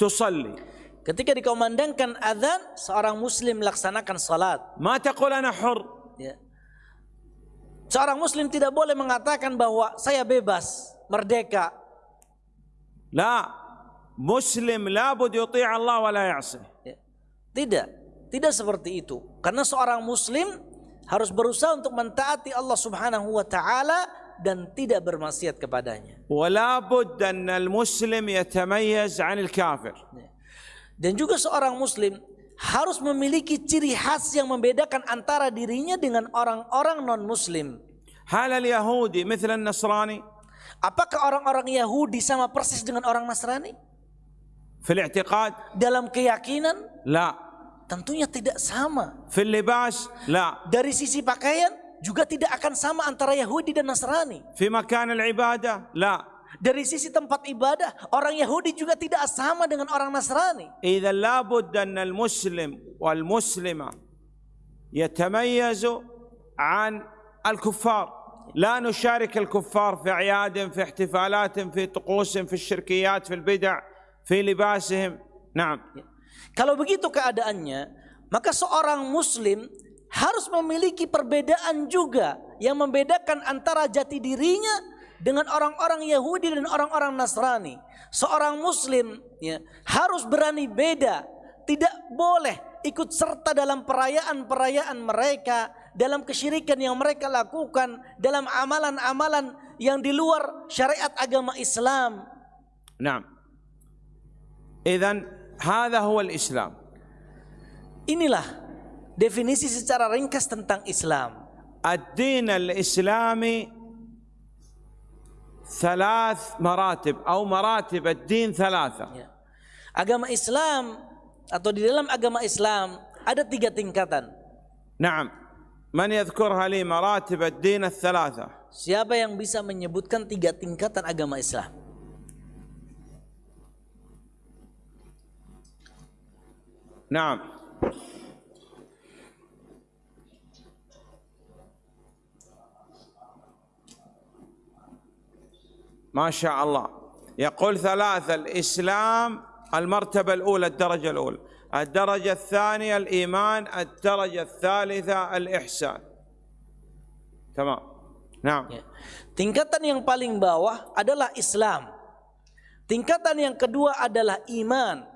tusalli. Ketika dikumandangkan adzan, seorang muslim melaksanakan salat. Ma taqul ana hur. Ya. Seorang muslim tidak boleh mengatakan bahwa saya bebas, merdeka. La muslim la bud yuti Allah wa la ya'si. Ya. Tidak. Tidak seperti itu. Karena seorang muslim harus berusaha untuk mentaati Allah Subhanahu wa taala dan tidak bermaksiat kepadanya. ولا بد أن المسلم يتميز عن الكافر Ya. Dan juga seorang muslim harus memiliki ciri khas yang membedakan antara dirinya dengan orang-orang non-muslim. هل اليهودي مثل النصراني Apakah orang-orang Yahudi sama persis dengan orang Nasrani? في الاعتقاد Dalam keyakinan? لا Tentunya tidak sama. في اللباس لا Dari sisi pakaian juga tidak akan sama antara Yahudi dan Nasrani. في مكان العبادة لا Dari sisi tempat ibadah, orang Yahudi juga tidak sama dengan orang Nasrani. إذا لابد أن المسلم والمسلمة يتميزوا عن الكفار لا نشارك الكفار في أعياد في احتفالات في طقوس في الشركيات في البدع في لباسهم نعم Kalau begitu keadaannya, maka seorang muslim harus memiliki perbedaan juga yang membedakan antara jati dirinya dengan orang-orang Yahudi dan orang-orang Nasrani. Seorang muslim ya, harus berani beda, tidak boleh ikut serta dalam perayaan-perayaan mereka, dalam kesyirikan yang mereka lakukan, dalam amalan-amalan yang di luar syariat agama Islam. Nah, Idan هذا هو الإسلام Inilah definisi secara ringkas tentang Islam. الدين الإسلامي ثلاث مراتب أو مراتب الدين ثلاثة Ya. Agama Islam atau di dalam agama Islam ada tiga tingkatan. نعم من يذكرها لي مراتب الدين الثلاثة Siapa yang bisa menyebutkan tiga tingkatan agama Islam? نعم. ما شاء الله. يقول ثلاثة الإسلام المرتبة الأولى الدرجة الأولى. الدرجة الثانية الإيمان. الدرجة الثالثة الإحسان. تمام. نعم. Tingkatan yang paling bawah adalah Islam. Tingkatan yang kedua adalah iman.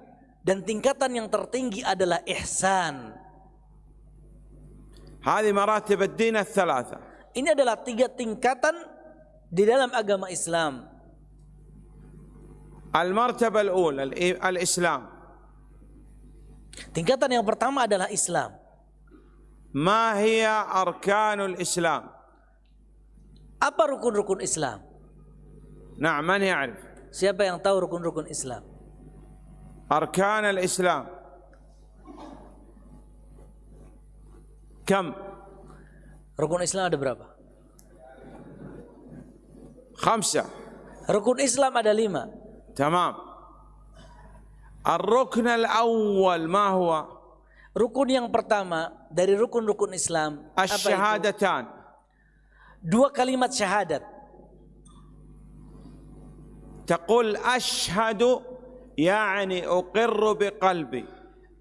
dan tingkatan yang tertinggi adalah ihsan. Ini adalah tiga tingkatan di dalam agama Islam. Al-martaba al-ula al-Islam. Tingkatan yang pertama adalah Islam. Ma hiya arkanul Islam? Apa rukun-rukun Islam? Naam, man ya'rif? Siapa yang tahu rukun-rukun Islam? أركان الإسلام كم Rukun Islam ada berapa? خمسة Rukun Islam ada lima. تمام الركن الأول ما هو Rukun yang pertama dari rukun-rukun Islam apa itu? الشهادتان Dua kalimat syahadat. تقول أشهد يعني أقر بقلبي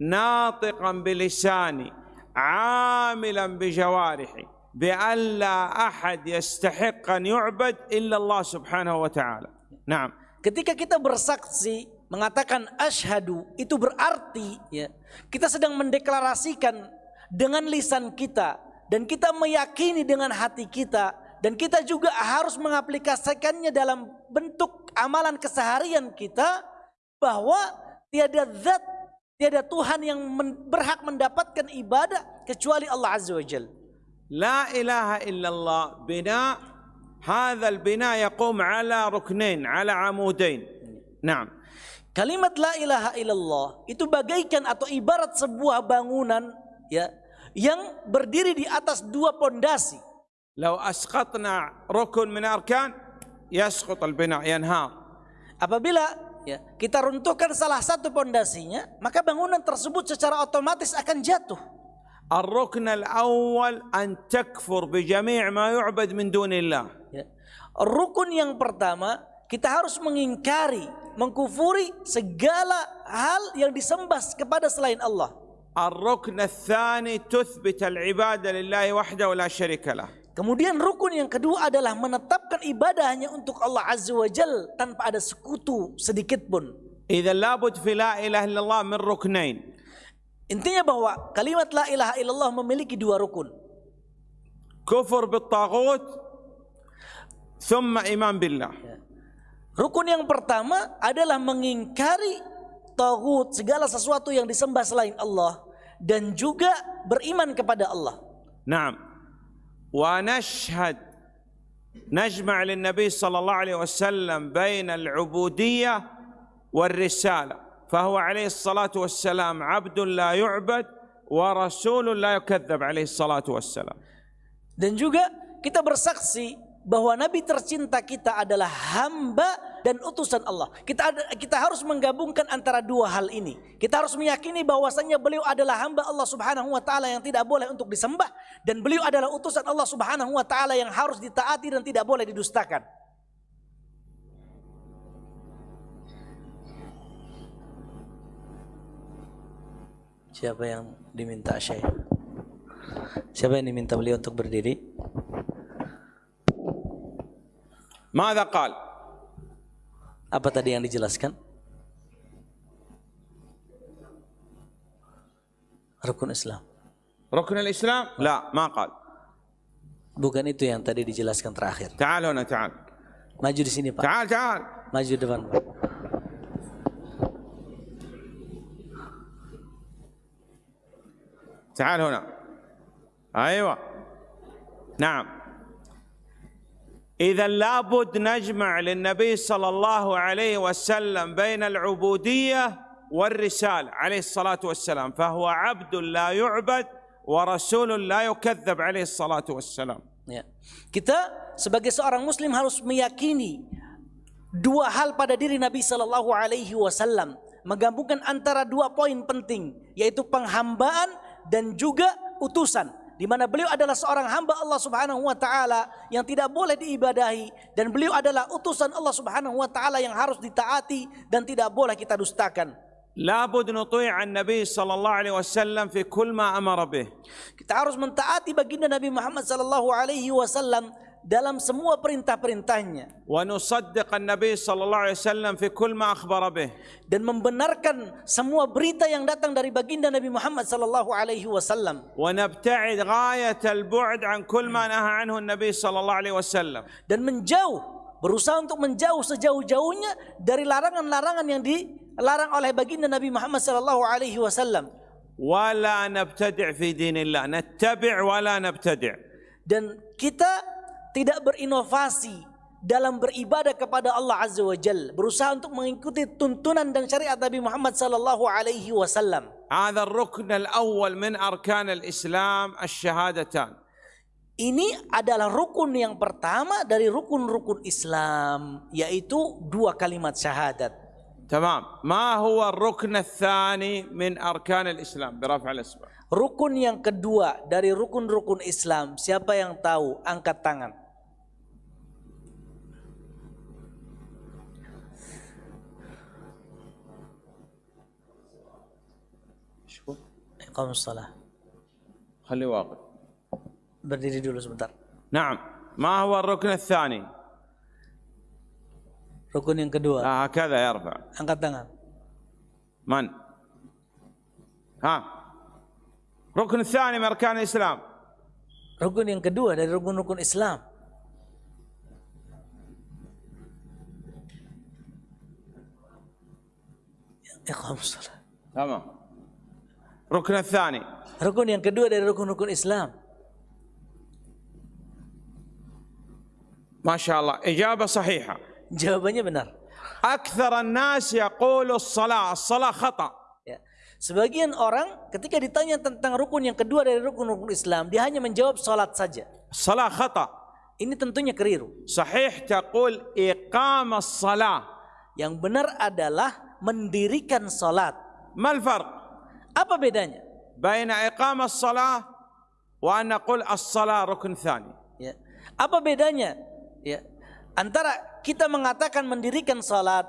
ناطقا بلساني عاملا بجوارحي بأن لا أحد يستحق أن يعبد إلا الله سبحانه وتعالى نعم Ketika kita bersaksi mengatakan asyhadu itu berarti ya kita sedang mendeklarasikan dengan lisan kita dan kita meyakini dengan hati kita dan kita juga harus mengaplikasikannya dalam bentuk amalan keseharian kita bahwa tiada zat tiada Tuhan yang men- berhak mendapatkan ibadah kecuali Allah Azza wa Jalla. لا إله إلا الله بناء هذا البناء يقوم على ركنين على عمودين نعم Kalimat la ilaha illallah itu bagaikan atau ibarat sebuah bangunan ya yang berdiri di atas dua pondasi. لو أسقطنا ركن من أركان يسقط البناء ينهار Apabila ya, kita runtuhkan salah satu pondasinya, maka bangunan tersebut secara otomatis akan jatuh. الركن الأول أن تكفر بجميع ما يعبد من دون الله Ya. Rukun yang pertama, kita harus mengingkari, mengkufuri segala hal yang disembah kepada selain Allah. الركن الثاني تثبت العبادة لله وحده ولا شريك له Kemudian rukun yang kedua adalah menetapkan ibadahnya untuk Allah Azza wa Jal tanpa ada sekutu sedikit pun. Idza labud fi la ilaha illallah min ruknain. Intinya bahwa kalimat la ilaha illallah memiliki dua rukun. Kufur bit tagut thumma iman billah. Ya. Rukun yang pertama adalah mengingkari tagut segala sesuatu yang disembah selain Allah dan juga beriman kepada Allah. Naam. ونشهد نجمع للنبي صلى الله عليه وسلم بين العبودية والرسالة فهو عليه الصلاة والسلام عبد لا يعبد ورسول لا يكذب عليه الصلاة والسلام. Dan juga kita bersaksi bahwa nabi tercinta kita adalah hamba dan utusan Allah. Kita ada, kita harus menggabungkan antara dua hal ini. Kita harus meyakini bahwasanya beliau adalah hamba Allah Subhanahu wa taala yang tidak boleh untuk disembah dan beliau adalah utusan Allah Subhanahu wa taala yang harus ditaati dan tidak boleh didustakan. Siapa yang diminta Syekh? Siapa yang diminta beliau untuk berdiri? ماذا قال Apa tadi yang dijelaskan? Rukun Islam. ركن الإسلام لا ما قال Bukan itu yang tadi dijelaskan terakhir. تعال هنا تعال Maju di sini Pak. تعال تعال Maju depan Pak. تعال هنا ايوه نعم اذا لابد نجمع للنبي صلى الله عليه وسلم بين العبوديه والرساله عليه الصلاه والسلام فهو عبد لا يعبد ورسول لا يكذب عليه الصلاه والسلام Ya. Kita sebagai seorang muslim harus meyakini dua hal pada diri Nabi sallallahu alaihi wasallam, menggabungkan antara dua poin penting yaitu penghambaan dan juga utusan di mana beliau adalah seorang hamba Allah Subhanahu wa taala yang tidak boleh diibadahi dan beliau adalah utusan Allah Subhanahu wa taala yang harus ditaati dan tidak boleh kita dustakan. لابد نطيع النبي صلى الله عليه وسلم في كل ما امر به Kita harus mentaati baginda Nabi Muhammad sallallahu alaihi wasallam dalam semua perintah-perintahnya. Wa nusaddiqan Nabi sallallahu alaihi wasallam fi kull ma akhbara bih. Dan membenarkan semua berita yang datang dari baginda Nabi Muhammad sallallahu alaihi wasallam. Wa nabta'id ghayat al-bu'd an kull ma naha anhu Nabi sallallahu alaihi wasallam. Dan menjauh berusaha untuk menjauh sejauh-jauhnya dari larangan-larangan yang dilarang oleh baginda Nabi Muhammad sallallahu alaihi wasallam. Wala nabtadi' fi dinillah, nattabi' wala nabtadi'. Dan kita tidak berinovasi dalam beribadah kepada Allah Azza wa Jal berusaha untuk mengikuti tuntunan dan syariat Nabi Muhammad sallallahu alaihi wasallam هذا الركن الاول من اركان الاسلام الشهادتان Ini adalah rukun yang pertama dari rukun-rukun Islam, yaitu dua kalimat syahadat. تمام ما هو الركن الثاني من اركان الاسلام برفع الاصبع Rukun yang kedua dari rukun-rukun Islam, siapa yang tahu? Angkat tangan. Iqamus salah. خلي واقف Berdiri dulu sebentar. نعم ما هو الركن الثاني yang kedua, آه هكذا يرفع angkat tangan. من ها الركن الثاني من اركان الاسلام Rukun yang kedua dari rukun-rukun Islam. Iqamus salah. تمام Rukun الثاني. Rukun yang kedua dari rukun-rukun Islam. Masya Allah. Ijabah sahihah. Jawabannya benar. Akthar an-nas yaqulu as-salah. As-salah khata. Ya. Sebagian orang ketika ditanya tentang rukun yang kedua dari rukun-rukun Islam, dia hanya menjawab salat saja. Salah khata. Ini tentunya keliru. Sahih taqul iqamah salah. Yang benar adalah mendirikan salat. Mal farq? Apa bedanya? Baina iqamah salah wa anna qul as-salah rukun thani. Ya. Apa bedanya? Ya. Antara kita mengatakan mendirikan salat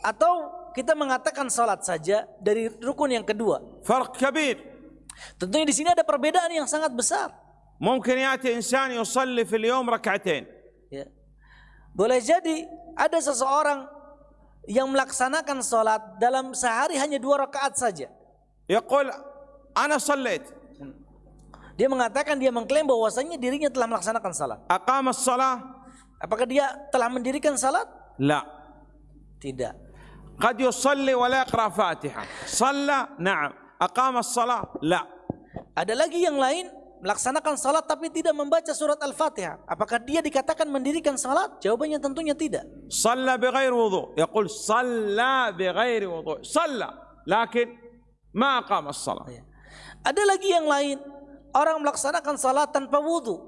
atau kita mengatakan salat saja dari rukun yang kedua. Farq kabir. Tentunya di sini ada perbedaan yang sangat besar. Mungkin yati insan yusalli fil yawm rak'atain. Ya. Boleh jadi ada seseorang yang melaksanakan salat dalam sehari hanya dua rakaat saja. Yaqul ana sallait. Dia mengatakan dia mengklaim bahwasanya dirinya telah melaksanakan salat. Aqamas salat. Apakah dia telah mendirikan salat? La. Tidak. Qad yusalli wa la yaqra Fatiha. Shalla, na'am. Aqamas salat? La. Ada lagi yang lain melaksanakan salat tapi tidak membaca surat Al-Fatihah. Apakah dia dikatakan mendirikan salat? Jawabannya tentunya tidak. Shalla bighairi wudu. Yaqul shalla bighairi wudu. Shalla. Lakin ما أقام الصلاة. Ya. Ada lagi yang lain, orang melaksanakan salat tanpa wudhu.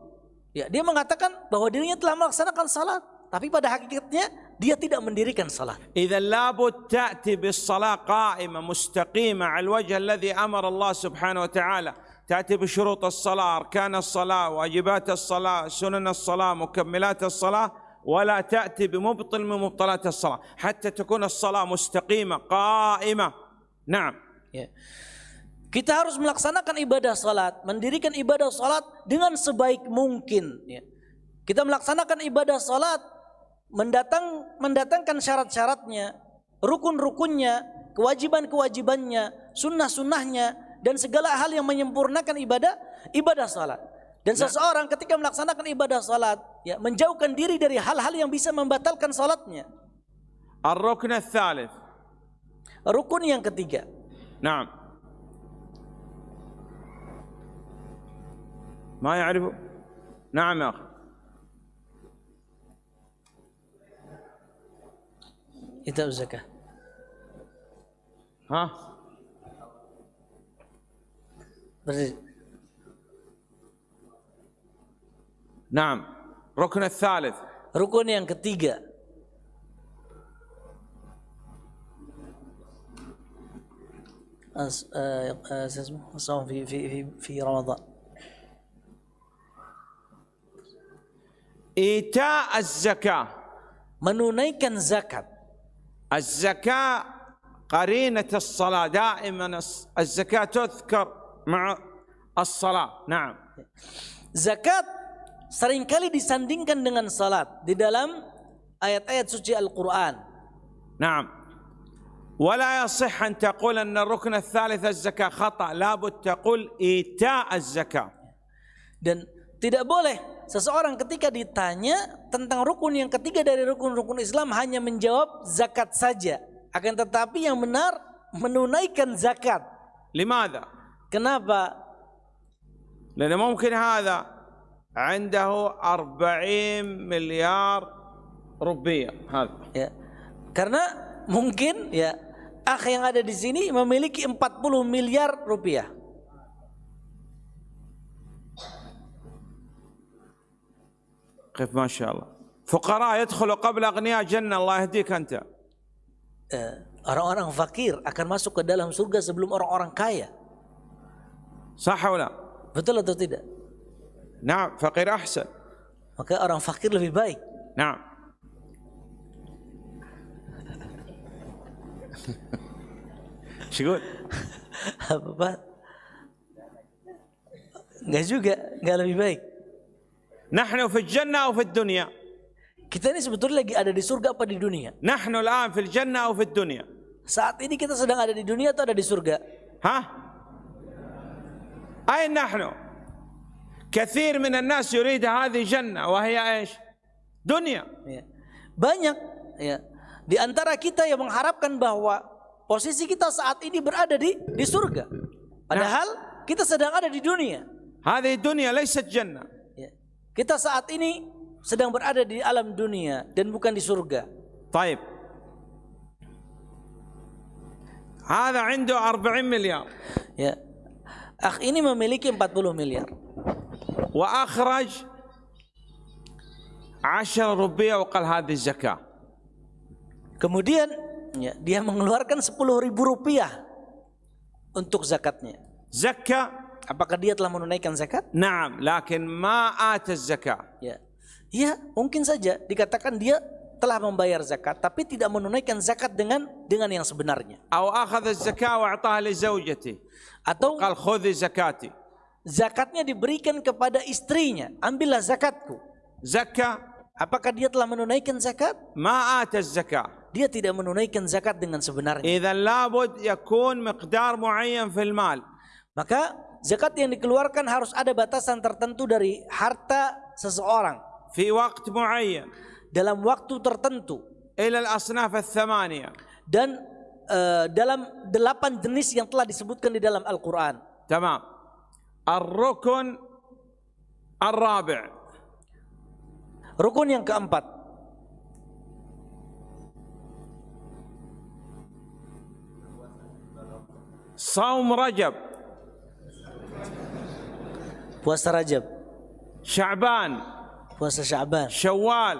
Ya, dia mengatakan bahwa dirinya telah melaksanakan salat, tapi pada hakikatnya dia tidak mendirikan salat. إذا لابد تأتي بالصلاة قائمة مستقيمة على الوجه الذي أمر الله سبحانه وتعالى. تأتي بشروط الصلاة أركان الصلاة واجبات الصلاة سنن الصلاة مكملات الصلاة. ولا تأتي بمبطل من مبطلات الصلاة. حتى تكون الصلاة مستقيمة قائمة. نعم. Ya. Kita harus melaksanakan ibadah salat, mendirikan ibadah salat dengan sebaik mungkin. Ya. Kita melaksanakan ibadah salat, mendatang, mendatangkan syarat-syaratnya, rukun-rukunnya, kewajiban-kewajibannya, sunnah-sunnahnya, dan segala hal yang menyempurnakan ibadah ibadah salat. Dan nah. seseorang ketika melaksanakan ibadah salat, ya, menjauhkan diri dari hal-hal yang bisa membatalkan salatnya. Ar-rukun Rukun yang ketiga. نعم. ما يعرف؟ نعم يا أخي. itu zakah. ها؟ Berarti نعم. ركن الثالث. Rukun yang ketiga. أس- آه، آه، شو اسمه؟ الصوم في في في في رمضان. إيتاء الزكاة Menunaikan zakat. الزكاة قرينة الصلاة دائما الزكاة تذكر مع الصلاة نعم Zakat seringkali disandingkan dengan salat di dalam ayat-ayat suci Al-Qur'an. نعم ولا يصح أن تقول أن الركن الثالث الزكاة خطأ لابد تقول إيتاء الزكاة Dan tidak boleh seseorang ketika ditanya tentang rukun yang ketiga dari rukun-rukun Islam hanya menjawab zakat saja. Akan tetapi yang benar menunaikan zakat. لماذا؟ Kenapa? لأن ممكن هذا عنده أربعين مليار روبية هذا Ya. Karena mungkin ya akh yang ada di sini memiliki 40 miliar rupiah. كيف ما شاء الله فقراء يدخلوا قبل أغنياء جنة الله يهديك أنت Eh, Orang-orang fakir akan masuk ke dalam surga sebelum orang-orang kaya. صح ولا؟ Betul atau tidak? نعم فقير أحسن Maka orang fakir lebih baik. نعم شو يقول؟ Apa Pak? Enggak juga, enggak lebih baik. نحن في الجنة أو في الدنيا؟ Kita ini sebetulnya lagi ada di surga apa di dunia? نحن الآن في الجنة أو في الدنيا؟ Saat ini kita sedang ada di dunia atau ada di surga? ها؟ أين نحن؟ كثير من الناس يريد هذه جنة وهي ايش؟ دنيا Ya. Banyak ya di antara kita yang mengharapkan bahwa posisi kita saat ini berada di di surga. Padahal kita sedang ada di dunia. هذه الدنيا ليست جنة Ya. Kita saat ini sedang berada di alam dunia dan bukan di surga. طيب هذا عنده أربعين مليار Ya. Akh ini memiliki 40 miliar. وأخرج عشر ربية وقال هذه الزكاة Kemudian ya, dia mengeluarkan 10 ribu rupiah untuk zakatnya. Zakah? Apakah dia telah menunaikan zakat? Naam, lakin ma'at zakat. Ya. ya, mungkin saja dikatakan dia telah membayar zakat tapi tidak menunaikan zakat dengan dengan yang sebenarnya. Atau akhadha zakat wa ataha li zawjati. Atau qal khudhi zakati. Zakatnya diberikan kepada istrinya, ambillah zakatku. Zakah? Apakah dia telah menunaikan zakat? Ma'at zakat Dia tidak menunaikan zakat dengan sebenarnya. إذا لابد يكون مقدار معين في المال Maka zakat yang dikeluarkan harus ada batasan tertentu dari harta seseorang في وقت معين dalam waktu tertentu إلى الأصناف الثمانية dan uh, dalam delapan jenis yang telah disebutkan di dalam Al-Quran. تمام الركن الرابع Rukun yang keempat, Saum Rajab. Puasa Rajab. Syaban. Puasa Syaban. Syawal.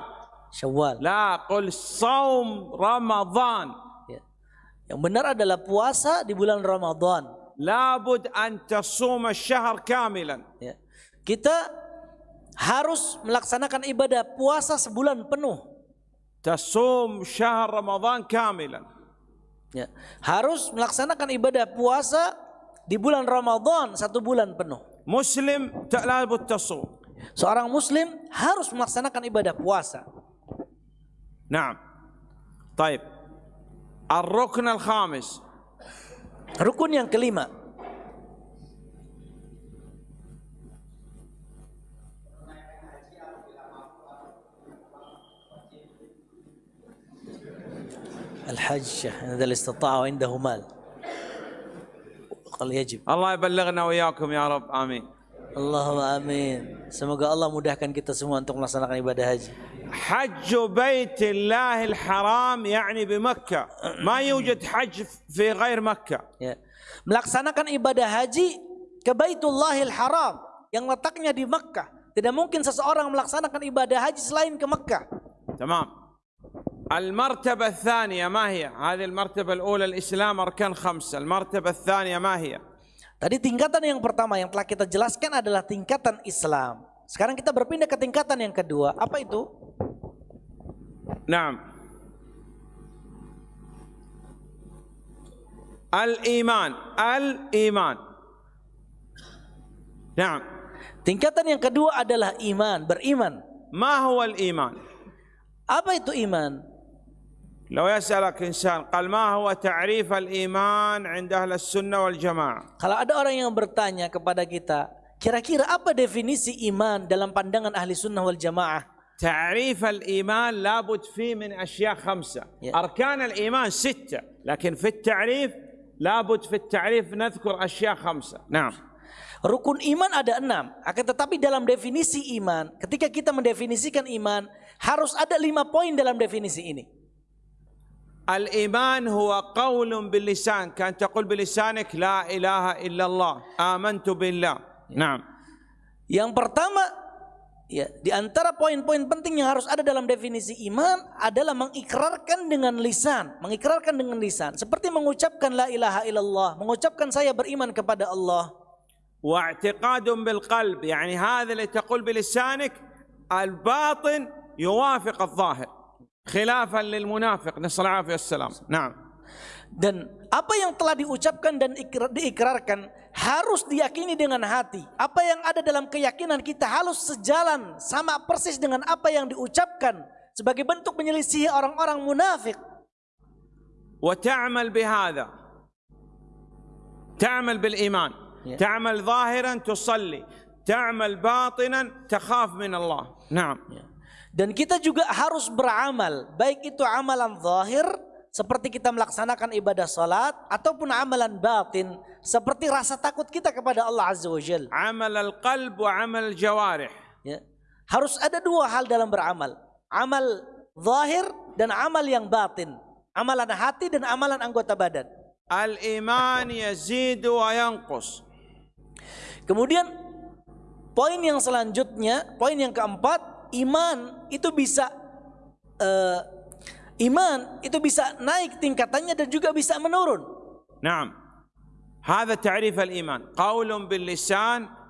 Syawal. La qul Saum Ramadhan ya. Yang benar adalah puasa di bulan Ramadhan Labud an tasuma syahr kamilan. Ya. Kita harus melaksanakan ibadah puasa sebulan penuh. Tasum syahr Ramadhan kamilan. Ya. Harus melaksanakan ibadah puasa di bulan Ramadan satu bulan penuh. Muslim ta'labut tasu Seorang muslim harus melaksanakan ibadah puasa. Nah, Taib. Ar-Rukun al-khamis. Rukun yang kelima. الحج إذا استطاع عنده مال قال يجب الله يبلغنا وإياكم يا رب آمين Allahumma amin. Semoga Allah mudahkan kita semua untuk melaksanakan ibadah haji. حج بيت الله الحرام يعني بمكة ما يوجد حج في غير مكة Ya. Melaksanakan ibadah haji ke Baitullahil Haram yang letaknya di Mekkah. Tidak mungkin seseorang melaksanakan ibadah haji selain ke Mekkah. تمام المرتبة الثانية ما هي هذه المرتبة الأولى الإسلام أركان خمسة المرتبة الثانية ما هي Tadi tingkatan yang pertama yang telah kita jelaskan adalah tingkatan Islam. Sekarang kita berpindah ke tingkatan yang kedua. Apa itu? نعم الإيمان الإيمان نعم Tingkatan yang kedua adalah iman, beriman. ما هو الإيمان Apa itu iman? لو يسألك إنسان قال ما هو تعريف الإيمان عند أهل السنة والجماعة Kalau ada orang yang bertanya kepada kita, kira-kira apa definisi iman dalam pandangan ahli sunnah wal jamaah? تعريف الإيمان لابد فيه من أشياء خمسة Yeah. أركان الإيمان ستة لكن في التعريف لابد في التعريف نذكر أشياء خمسة نعم Rukun iman ada enam. Akan tetapi dalam definisi iman, ketika kita mendefinisikan iman, harus ada lima poin dalam definisi ini. الإيمان هو قول باللسان كان تقول بلسانك لا إله إلا الله آمنت بالله نعم Yang pertama, ya di antara poin-poin penting yang harus ada dalam definisi iman adalah mengikrarkan dengan lisan, mengikrarkan dengan lisan, seperti mengucapkan la ilaha illallah, mengucapkan saya beriman kepada Allah. واعتقاد بالقلب يعني هذا اللي تقول بلسانك الباطن يوافق الظاهر خلافا للمنافق. نسأل العافية والسلام. نعم. Dan apa yang telah diucapkan dan diikrarkan harus diyakini dengan hati. Apa yang ada dalam keyakinan kita harus sejalan sama persis dengan apa yang diucapkan sebagai bentuk menyelisihi orang-orang munafik. وتعمل بهذا تعمل بالإيمان تعمل ظاهرا تصلي تعمل باطنا تخاف من الله نعم yeah. Dan kita juga harus beramal, baik itu amalan zahir seperti kita melaksanakan ibadah salat ataupun amalan batin seperti rasa takut kita kepada Allah Azza wa Jalla. Amal al-qalb wa amal jawarih. Ya. Harus ada dua hal dalam beramal, amal zahir dan amal yang batin, amalan hati dan amalan anggota badan. Al-iman yazidu wa yanqus. Kemudian poin yang selanjutnya, poin yang keempat iman itu bisa eh, iman itu bisa naik tingkatannya dan juga bisa menurun. نعم هذا تعريف الإيمان قول باللسان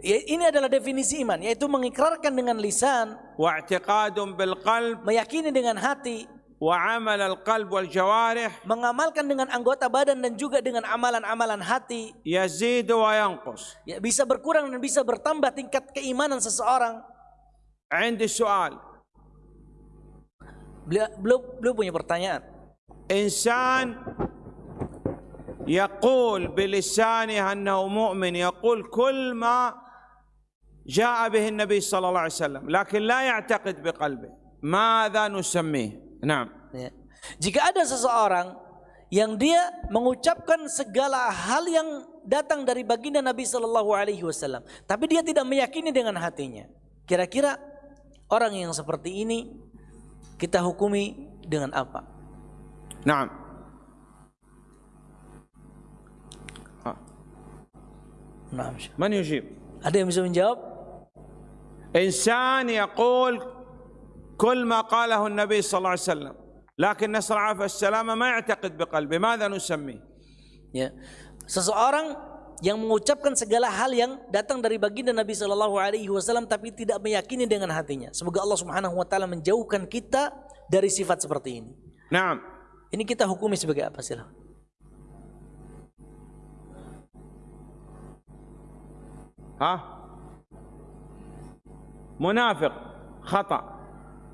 Ya, ini adalah definisi iman, yaitu mengikrarkan dengan lisan, واعتقاد بالقلب meyakini dengan hati, وعمل القلب والجوارح mengamalkan dengan anggota badan dan juga dengan amalan-amalan hati. يزيد وينقص Ya, bisa berkurang dan bisa bertambah tingkat keimanan seseorang. عندي سؤال Beliau, beliau, beliau punya pertanyaan. إنسان يقول بلسانه أنه مؤمن يقول كل ما جاء به النبي صلى الله عليه وسلم لكن لا يعتقد بقلبه ماذا نسميه نعم Ya. Jika ada seseorang yang dia mengucapkan segala hal yang datang dari baginda Nabi Shallallahu Alaihi Wasallam, tapi dia tidak meyakini dengan hatinya. Kira-kira orang yang seperti ini kita hukumi dengan apa? نعم ها. Nah, من يجيب ada yang bisa menjawab? إنسان يقول كل ما قاله النبي صلى الله عليه وسلم لكن نسأل العافية والسلامة ما يعتقد بقلبه ماذا نسميه Ya, seseorang yang mengucapkan segala hal yang datang dari baginda Nabi Shallallahu Alaihi Wasallam tapi tidak meyakini dengan hatinya. Semoga Allah Subhanahu Wa Taala menjauhkan kita dari sifat seperti ini. نعم Ini kita hukumi sebagai apa sih? ها منافق خطأ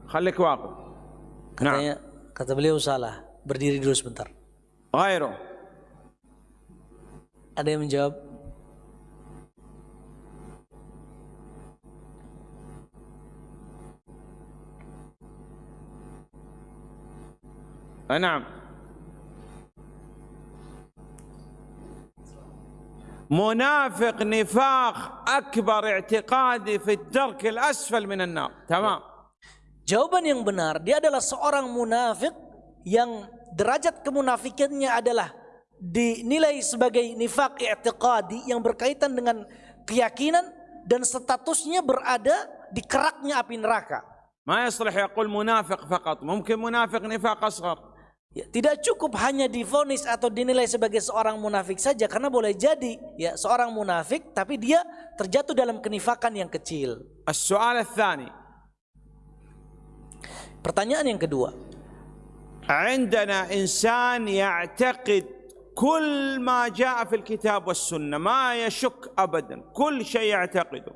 خليك واقف نعم Katanya, kata beliau salah. Berdiri dulu sebentar. غيره Ada yang menjawab? آه، نعم منافق نفاق أكبر اعتقادي في الدرك الأسفل من النار تمام Jawaban yang benar, dia adalah seorang munafik yang derajat kemunafikannya adalah dinilai sebagai nifak i'tiqadi yang berkaitan dengan keyakinan dan statusnya berada di keraknya api neraka. ما يصلح يقول منافق فقط ممكن منافق نفاق أصغر Ya, tidak cukup hanya difonis atau dinilai sebagai seorang munafik saja karena boleh jadi ya seorang munafik tapi dia terjatuh dalam kenifakan yang kecil. السؤال الثاني Pertanyaan yang kedua, عندنا إنسان يعتقد كل ما جاء في الكتاب والسنة ما يشك أبدا كل شيء يعتقده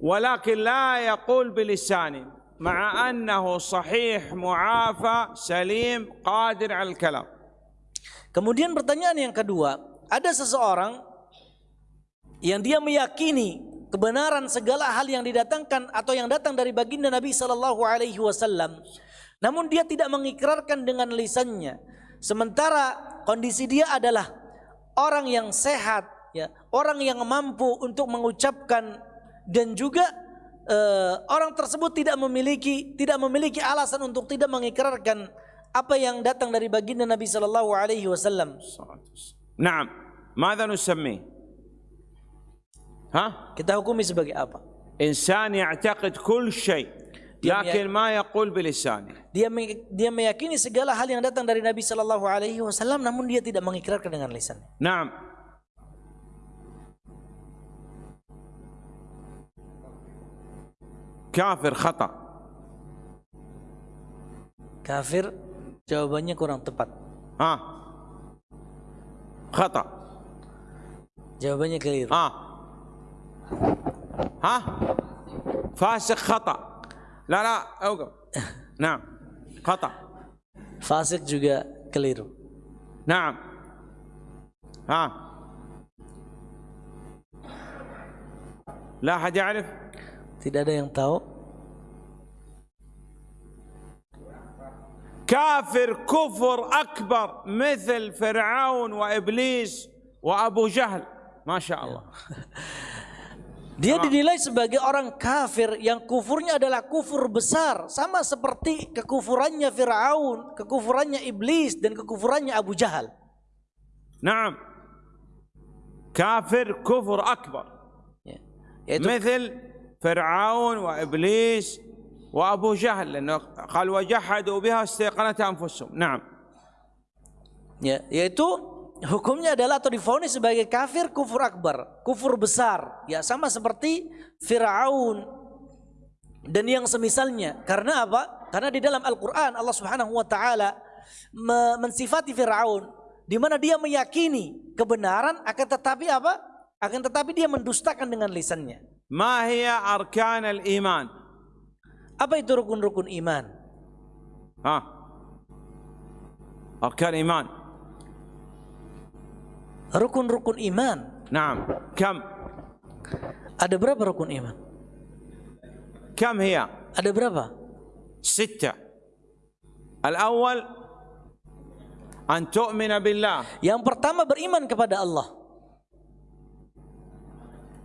ولكن لا يقول بلسانه مع أنه صحيح معافى سليم قادر على الكلام Kemudian pertanyaan yang kedua, ada seseorang yang dia meyakini kebenaran segala hal yang didatangkan atau yang datang dari baginda Nabi sallallahu alaihi wasallam. Namun dia tidak mengikrarkan dengan lisannya. Sementara kondisi dia adalah orang yang sehat, ya, orang yang mampu untuk mengucapkan dan juga e, orang tersebut tidak memiliki tidak memiliki alasan untuk tidak mengikrarkan apa yang datang dari baginda Nabi sallallahu alaihi wasallam. Naam. Ma'adha nusammi? Ha? Kita hukumi sebagai apa? Insan ya'taqid kul syai. Lakin ma yaqul bilisani Dia me- dia meyakini segala hal yang datang dari Nabi sallallahu alaihi wasallam namun dia tidak mengikrarkan dengan lisannya. نعم كافر خطأ Kafir jawabannya kurang tepat. ها خطأ Jawabannya keliru. ها ها فاسق خطأ لا لا اوقف نعم خطأ Fasik juga keliru. نعم ها لا أحد يعرف Tidak ada yang tahu. كافر كفر أكبر مثل فرعون وإبليس وأبو جهل ما شاء الله Dia dinilai sebagai orang kafir yang kufurnya adalah kufur besar sama seperti kekufurannya Firaun, kekufurannya iblis dan kekufurannya Abu Jahal. نعم كافر كفر أكبر Ya. Yaitu مثل فرعون وإبليس وأبو جهل لأنه قال وجحدوا بها استيقنتها أنفسهم نعم Ya, yaitu hukumnya adalah atau difonis sebagai kafir kufur akbar, kufur besar. Ya sama seperti Firaun dan yang semisalnya. Karena apa? Karena di dalam Al-Qur'an Allah Subhanahu wa taala mensifati Firaun di mana dia meyakini kebenaran akan tetapi apa? Akan tetapi dia mendustakan dengan lisannya. Ma hiya arkan al-iman? Apa itu rukun-rukun iman? Ha. Arkan iman rukun-rukun iman. Naam. Kam? Ada berapa rukun iman? Kam hiya? Ada berapa? Sita. Al-awwal an tu'mina billah. Yang pertama beriman kepada Allah.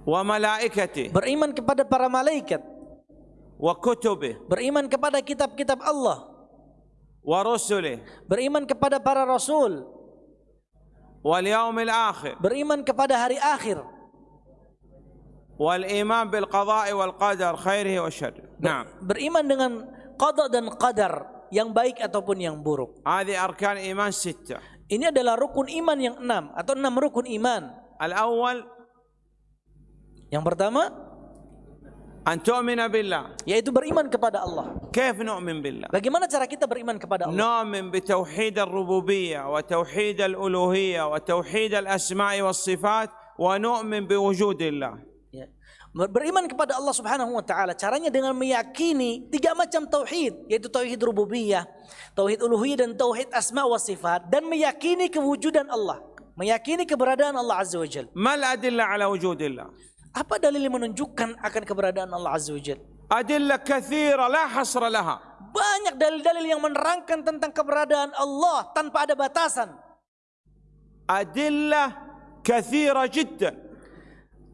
Wa malaikati. Beriman kepada para malaikat. Wa kutubi. Beriman kepada kitab-kitab Allah. Wa rusuli. Beriman kepada para rasul wal yaumil akhir. Beriman kepada hari akhir. Wal iman bil qada'i wal qadar khairihi wa syarri. Na'am. Beriman dengan qada dan qadar yang baik ataupun yang buruk. Hadi arkan iman sittah ini adalah rukun iman yang enam atau enam rukun iman. Al awal yang pertama أن تؤمن بالله yaitu beriman kepada Allah. كيف نؤمن بالله Bagaimana cara kita beriman kepada Allah? نؤمن بتوحيد الربوبية وتوحيد الألوهية وتوحيد الأسماء والصفات ونؤمن بوجود الله Ya. Ber- Beriman kepada Allah Subhanahu wa taala caranya dengan meyakini tiga macam tauhid yaitu tauhid rububiyah, tauhid uluhiyah dan tauhid asma wa sifat dan meyakini kewujudan Allah, meyakini keberadaan Allah Azza wa Jalla. ما الأدلة على وجود الله apa dalil yang menunjukkan akan keberadaan Allah Azza wa Jal? Adillah kathira la hasra laha. Banyak dalil-dalil yang menerangkan tentang keberadaan Allah tanpa ada batasan. Adillah kathira jiddan.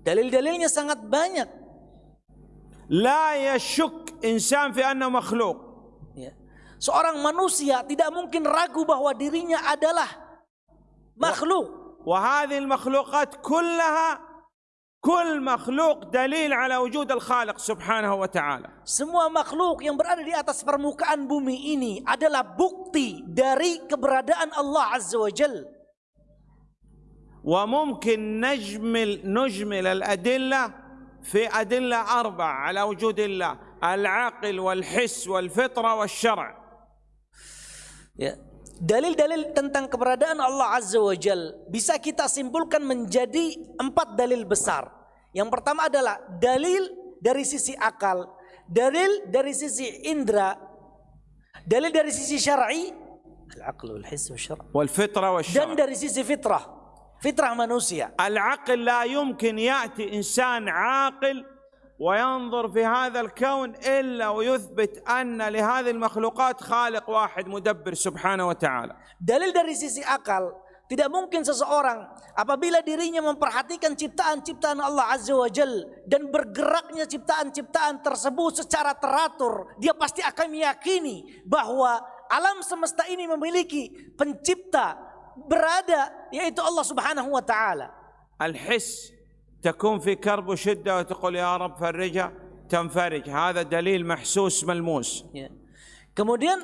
Dalil-dalilnya sangat banyak. La yashuk insan fi anna makhluk. Ya. Seorang manusia tidak mungkin ragu bahawa dirinya adalah makhluk. Wahadil makhlukat kullaha كل مخلوق دليل على وجود الخالق سبحانه وتعالى Semua makhluk yang berada di atas permukaan bumi ini adalah bukti dari keberadaan Allah Azza wa Jal. وممكن نجمل نجمل الأدلة في أدلة أربعة على وجود الله العقل والحس والفطرة والشرع Ya. dalil-dalil tentang keberadaan Allah Azza wa Jal bisa kita simpulkan menjadi empat dalil besar. Yang pertama adalah dalil dari sisi akal, dalil dari sisi indera, dalil dari sisi syar'i, al-aql wal his wa syar' wal fitrah wa syar' dan dari sisi fitrah, fitrah manusia. Al-aql la yumkin ya'ti insan 'aqil وينظر في هذا الكون إلا ويثبت أن لهذه المخلوقات خالق واحد مدبر سبحانه وتعالى Dalil dari sisi akal, tidak mungkin seseorang apabila dirinya memperhatikan ciptaan-ciptaan Allah Azza wa Jal dan bergeraknya ciptaan-ciptaan tersebut secara teratur, dia pasti akan meyakini bahwa alam semesta ini memiliki pencipta berada yaitu Allah Subhanahu wa taala. الحس تكون في كرب وشدة وتقول يا رب فرجها تنفرج هذا دليل محسوس ملموس Ya. Kemudian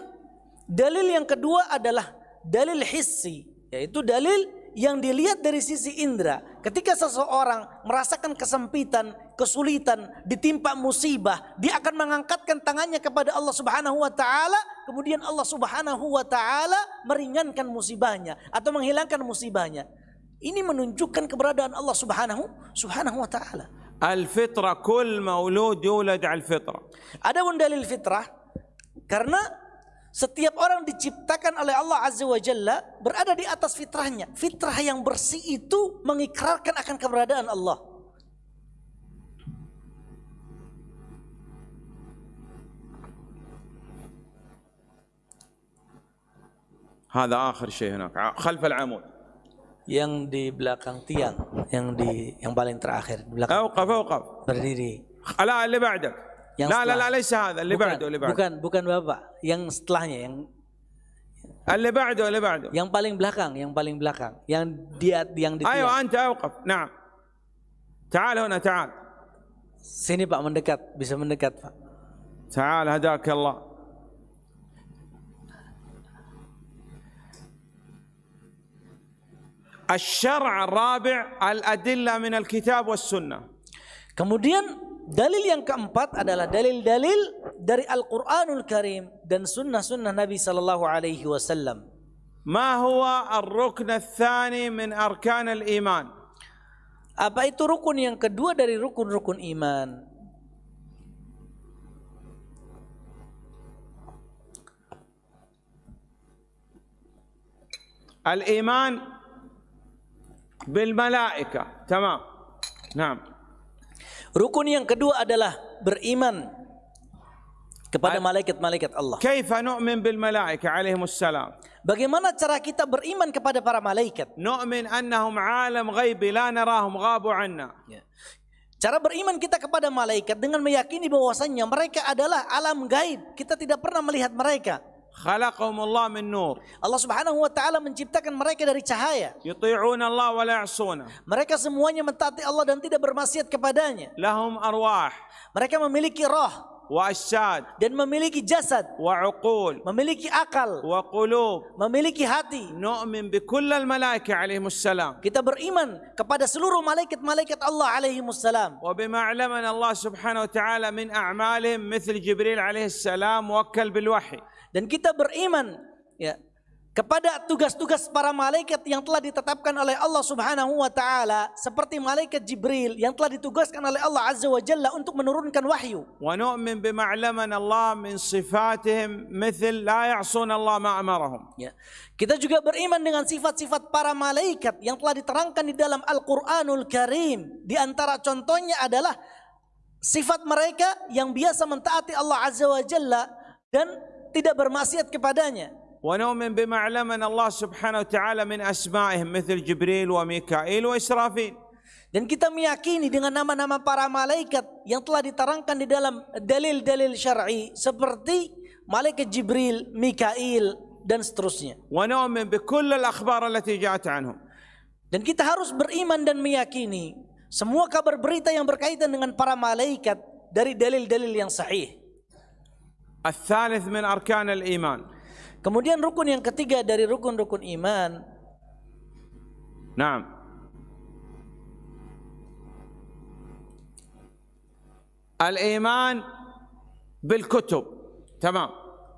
dalil yang kedua adalah dalil hissi, yaitu dalil yang dilihat dari sisi indera. Ketika seseorang merasakan kesempitan, kesulitan, ditimpa musibah, dia akan mengangkatkan tangannya kepada Allah Subhanahu wa taala, kemudian Allah Subhanahu wa taala meringankan musibahnya atau menghilangkan musibahnya. Ini menunjukkan keberadaan Allah Subhanahu Subhanahu wa taala. الفطرة كل مولود يولد على الفطرة Adapun dalil fitrah karena setiap orang diciptakan oleh Allah Azza wa Jalla berada di atas fitrahnya. Fitrah yang bersih itu mengikrarkan akan keberadaan Allah. هذا آخر شيء هناك ع- خلف العمود Yang di belakang tiang, yang di yang paling terakhir di belakang أوقف أوقف berdiri. لا اللي بعدك Yang لا لا setelah- لا ليس هذا اللي bukan, بعده اللي بعده bukan bukan Bapak, yang setelahnya yang اللي بعده اللي بعده yang paling belakang, yang paling belakang, yang dia yang di tiang. أيوة أنت أوقف نعم تعال هنا تعال Sini Pak mendekat, bisa mendekat Pak. تعال هداك الله الشرع الرابع الأدلة من الكتاب والسنة Kemudian dalil yang keempat adalah dalil-dalil dari Al-Qur'anul Karim dan sunnah-sunnah Nabi sallallahu alaihi wasallam. ما هو الركن الثاني من أركان الإيمان Apa itu rukun yang kedua dari rukun-rukun iman? الإيمان بالملائكة تمام نعم Rukun yang kedua adalah beriman kepada malaikat-malaikat Allah. كيف نؤمن بالملائكة عليهم السلام Bagaimana cara kita beriman kepada para malaikat? نؤمن أنهم عالم غيبي لا نراهم غابوا عنا Ya. Cara beriman kita kepada malaikat dengan meyakini bahwasannya mereka adalah alam gaib. Kita tidak pernah melihat mereka. خلقهم الله من نور Allah Subhanahu wa taala menciptakan mereka dari cahaya. يطيعون الله ولا يعصونه Mereka semuanya mentaati Allah dan tidak bermaksiat kepadanya. لهم أرواح Mereka memiliki roh وأجساد dan memiliki jasad, وعقول memiliki akal, وقلوب memiliki hati. نؤمن بكل الملائكة عليهم السلام Kita beriman kepada seluruh malaikat-malaikat Allah alaihi wassalam. وبما علمنا الله سبحانه وتعالى من أعمالهم مثل جبريل عليه السلام موكل بالوحي dan kita beriman ya kepada tugas-tugas para malaikat yang telah ditetapkan oleh Allah Subhanahu wa taala seperti malaikat Jibril yang telah ditugaskan oleh Allah Azza wa Jalla untuk menurunkan wahyu. Wa nu'min bima'laman Allah min sifatihim mithl la ya'sun Allah ma amarahum. Ya. Kita juga beriman dengan sifat-sifat para malaikat yang telah diterangkan di dalam Al-Qur'anul Karim. Di antara contohnya adalah sifat mereka yang biasa mentaati Allah Azza wa Jalla dan tidak bermaksiat kepadanya. ونؤمن بما علمنا الله سبحانه وتعالى من أسمائهم مثل جبريل وميكائيل وإسرافيل Dan kita meyakini dengan nama-nama para malaikat yang telah diterangkan di dalam dalil-dalil syar'i seperti malaikat Jibril, Mikail dan seterusnya. ونؤمن بكل الأخبار التي جاءت عنهم Dan kita harus beriman dan meyakini semua kabar berita yang berkaitan dengan para malaikat dari dalil-dalil yang sahih. الثالث من أركان الإيمان Kemudian rukun yang ketiga dari rukun-rukun iman نعم الإيمان بالكتب تمام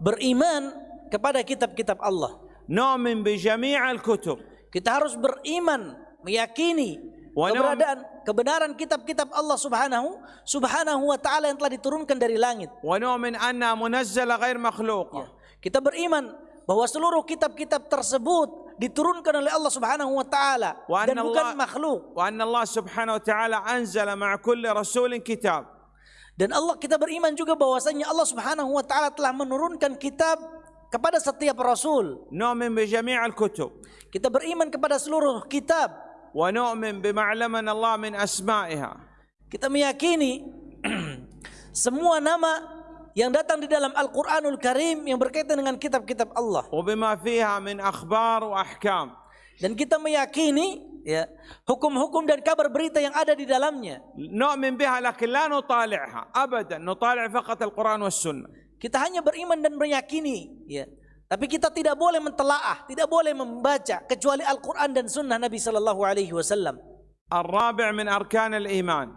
beriman kepada kitab-kitab Allah. نؤمن بجميع الكتب Kita harus beriman, meyakini Wa keberadaan kebenaran kitab-kitab Allah Subhanahu Subhanahu wa taala yang telah diturunkan dari langit. Wa nu'min anna munazzala ghair makhluq. Ya. Kita beriman bahwa seluruh kitab-kitab tersebut diturunkan oleh Allah Subhanahu wa taala dan bukan makhluk. Wa anna Allah Subhanahu wa taala anzala ma'a kulli rasulin kitab. Dan Allah kita beriman juga bahwasanya Allah Subhanahu wa taala telah menurunkan kitab kepada setiap rasul. Nu'min bi jami'il kutub. Kita beriman kepada seluruh kitab wa nu'min bima Allah min asma'iha. Kita meyakini semua nama yang datang di dalam Al-Qur'anul Karim yang berkaitan dengan kitab-kitab Allah. Wa bima fiha min akhbar wa ahkam. Dan kita meyakini ya hukum-hukum dan kabar berita yang ada di dalamnya. Nu'min biha lakin la nutali'ha abadan, nutali' faqat Al-Qur'an was Sunnah. Kita hanya beriman dan meyakini ya Tapi kita tidak boleh mentelaah, tidak boleh membaca kecuali Al-Qur'an dan sunnah Nabi sallallahu alaihi wasallam. الرابع من أركان الإيمان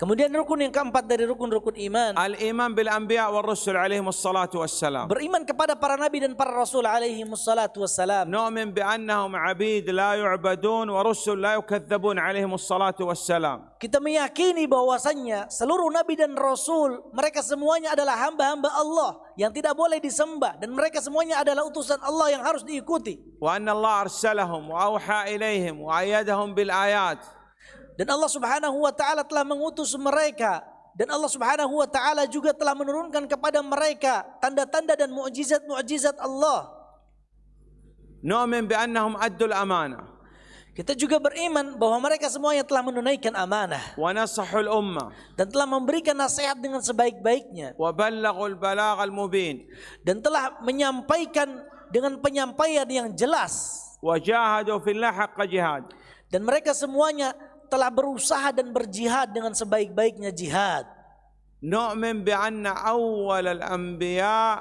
Kemudian rukun yang keempat dari rukun-rukun iman. Al iman bil anbiya wal rusul alaihi wassalatu wassalam. Beriman kepada para nabi dan para rasul alaihi wassalatu wassalam. Nu'min bi annahum abid la yu'badun wa rusul la yukadzabun alaihi wassalatu wassalam. Kita meyakini bahwasannya seluruh nabi dan rasul mereka semuanya adalah hamba-hamba Allah yang tidak boleh disembah dan mereka semuanya adalah utusan Allah yang harus diikuti. Wa anna Allah arsalahum wa auha ilaihim wa ayyadahum bil ayat dan Allah Subhanahu wa taala telah mengutus mereka dan Allah Subhanahu wa taala juga telah menurunkan kepada mereka tanda-tanda dan mukjizat-mukjizat Allah. Nu'min bi'annahum addul amanah. Kita juga beriman bahwa mereka semuanya telah menunaikan amanah. Wa nasahul ummah. Dan telah memberikan nasihat dengan sebaik-baiknya. Wa ballaghul balaghal mubin. Dan telah menyampaikan dengan penyampaian yang jelas. Wa jahadu fil lahaq jihad. Dan mereka semuanya telah berusaha dan berjihad dengan sebaik-baiknya jihad. Nu'min bi'anna awal al-anbiya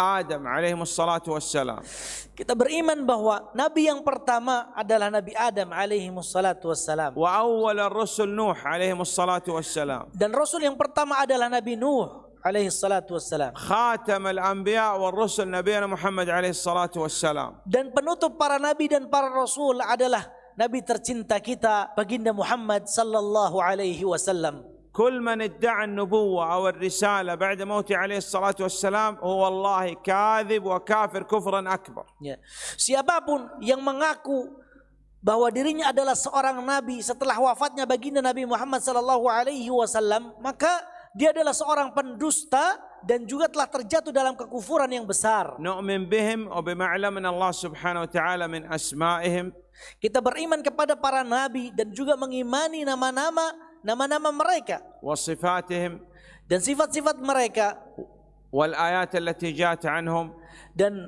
Adam alaihi salatu wassalam. Kita beriman bahwa nabi yang pertama adalah nabi Adam alaihi salatu wassalam. Wa awal rasul Nuh alaihi salatu wassalam. Dan rasul yang pertama adalah nabi Nuh alaihi salatu wassalam. Khatam al-anbiya wal rusul Nabi Muhammad alaihi salatu wassalam. Dan penutup para nabi dan para rasul adalah nabi tercinta kita baginda Muhammad sallallahu alaihi wasallam. كل من ادعى النبوة أو الرسالة بعد موته عليه الصلاة والسلام هو والله كاذب وكافر كفرا أكبر Ya. Siapapun yang mengaku bahwa dirinya adalah seorang nabi setelah wafatnya baginda Nabi Muhammad sallallahu alaihi wasallam, maka dia adalah seorang pendusta dan juga telah terjatuh dalam kekufuran yang besar. نؤمن بهم وبما علمنا الله سبحانه وتعالى من أسمائهم kita beriman kepada para nabi dan juga mengimani nama-nama nama-nama mereka. Wasifatihim dan sifat-sifat mereka. Wal ayat allati jat anhum dan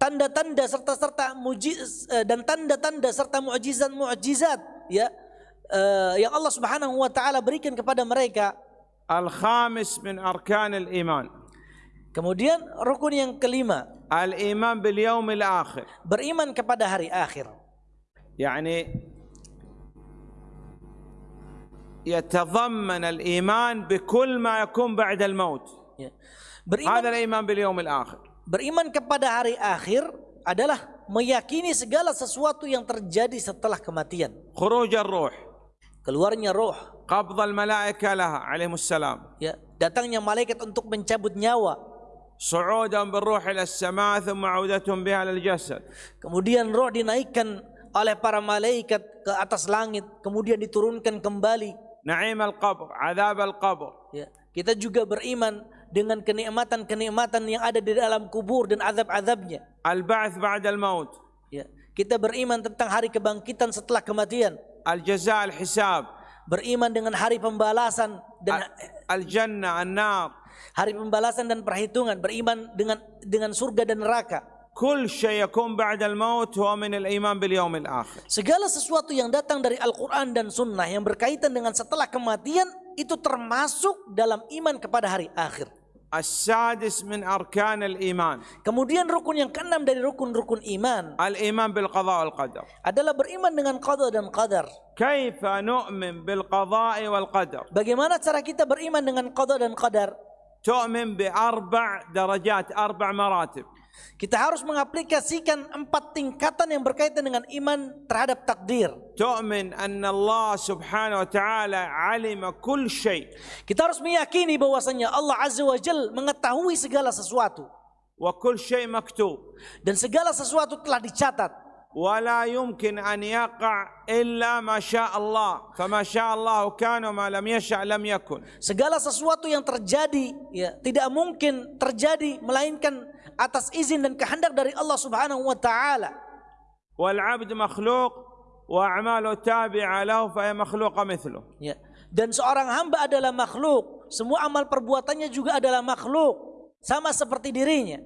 tanda-tanda serta serta mujiz eh, dan tanda-tanda serta mukjizat mukjizat ya eh, yang Allah Subhanahu wa taala berikan kepada mereka. Al khamis min arkan iman. Kemudian rukun yang kelima. Al iman bil yaumil akhir. Beriman kepada hari akhir. يعني يتضمن الإيمان بكل ما يكون بعد الموت Ya. هذا Beriman الإيمان باليوم الآخر beriman kepada hari akhir adalah meyakini segala sesuatu yang terjadi setelah kematian. خروج الروح Keluarnya roh, قبض الملائكة لها عليهم السلام ya, datangnya malaikat untuk mencabut nyawa, صعودهم بالروح إلى السماء ثم عودتهم بها للجسد Kemudian roh dinaikkan oleh para malaikat ke atas langit kemudian diturunkan kembali. Naim al-qabr azab al-qabr. Ya kita juga beriman dengan kenikmatan-kenikmatan yang ada di dalam kubur dan azab-azabnya al-ba'ts ba'd al-maut ya kita beriman tentang hari kebangkitan setelah kematian. Al-jaza al-hisab. Beriman dengan hari pembalasan dan al-jannah an-nar. hari pembalasan dan perhitungan. Beriman dengan dengan surga dan neraka. كل شيء يكون بعد الموت هو من الإيمان باليوم الآخر Segala sesuatu yang datang dari Al-Quran dan Sunnah yang berkaitan dengan setelah kematian itu termasuk dalam iman kepada hari akhir. السادس من أركان الإيمان Kemudian rukun yang keenam dari rukun-rukun iman الإيمان بالقضاء والقدر adalah beriman dengan qada dan qadar. كيف نؤمن بالقضاء والقدر Bagaimana cara kita beriman dengan qada dan qadar? تؤمن بأربع درجات أربع مراتب Kita harus mengaplikasikan empat tingkatan yang berkaitan dengan iman terhadap takdir. تؤمن أن الله سبحانه وتعالى علم كل شيء Kita harus meyakini bahwasanya Allah Azza wa Jal mengetahui segala sesuatu وكل شيء مكتوب dan segala sesuatu telah dicatat. ولا يمكن أن يقع إلا ما شاء الله فما شاء الله كان وما لم يشاء لم يكن Segala sesuatu yang terjadi ya tidak mungkin terjadi melainkan atas izin dan kehendak dari Allah Subhanahu wa taala. والعبد مخلوق وأعماله تابعة له فهي مخلوقة مثله Ya. Dan seorang hamba adalah makhluk, semua amal perbuatannya juga adalah makhluk, sama seperti dirinya.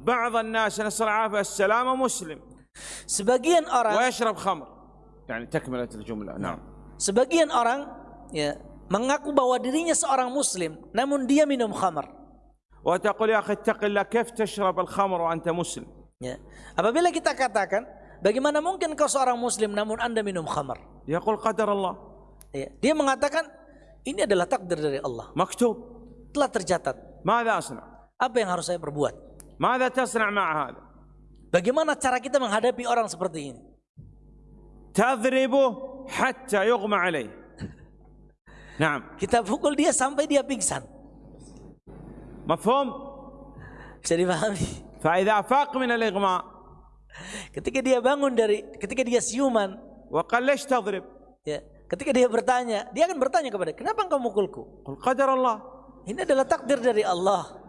بعض الناس نسأل العافية السلامة مسلم Sebagian orang ويشرب خمر يعني تكملة الجملة نعم sebagian orang ya mengaku bahwa dirinya seorang muslim namun dia minum khamar. وتقول يا أخي اتق الله كيف تشرب الخمر وأنت مسلم Ya. Apabila kita katakan bagaimana mungkin kau seorang muslim namun Anda minum khamar? يقول قدر الله Ya. Dia mengatakan ini adalah takdir dari Allah. مكتوب Telah tercatat. ماذا أصنع Apa yang harus saya perbuat? ماذا تصنع مع هذا Bagaimana cara kita menghadapi orang seperti ini? تضربه حتى يغمى عليه نعم Kita pukul dia sampai dia pingsan. Mafhum? Bisa dipahami. Fa'idha afaq min al-iqma. Ketika dia bangun dari, ketika dia siuman. Wa kallish tadrib. Ya. Ketika dia bertanya, dia akan bertanya kepada, kenapa engkau mukulku? Qul qadar Allah. Ini adalah takdir dari Allah.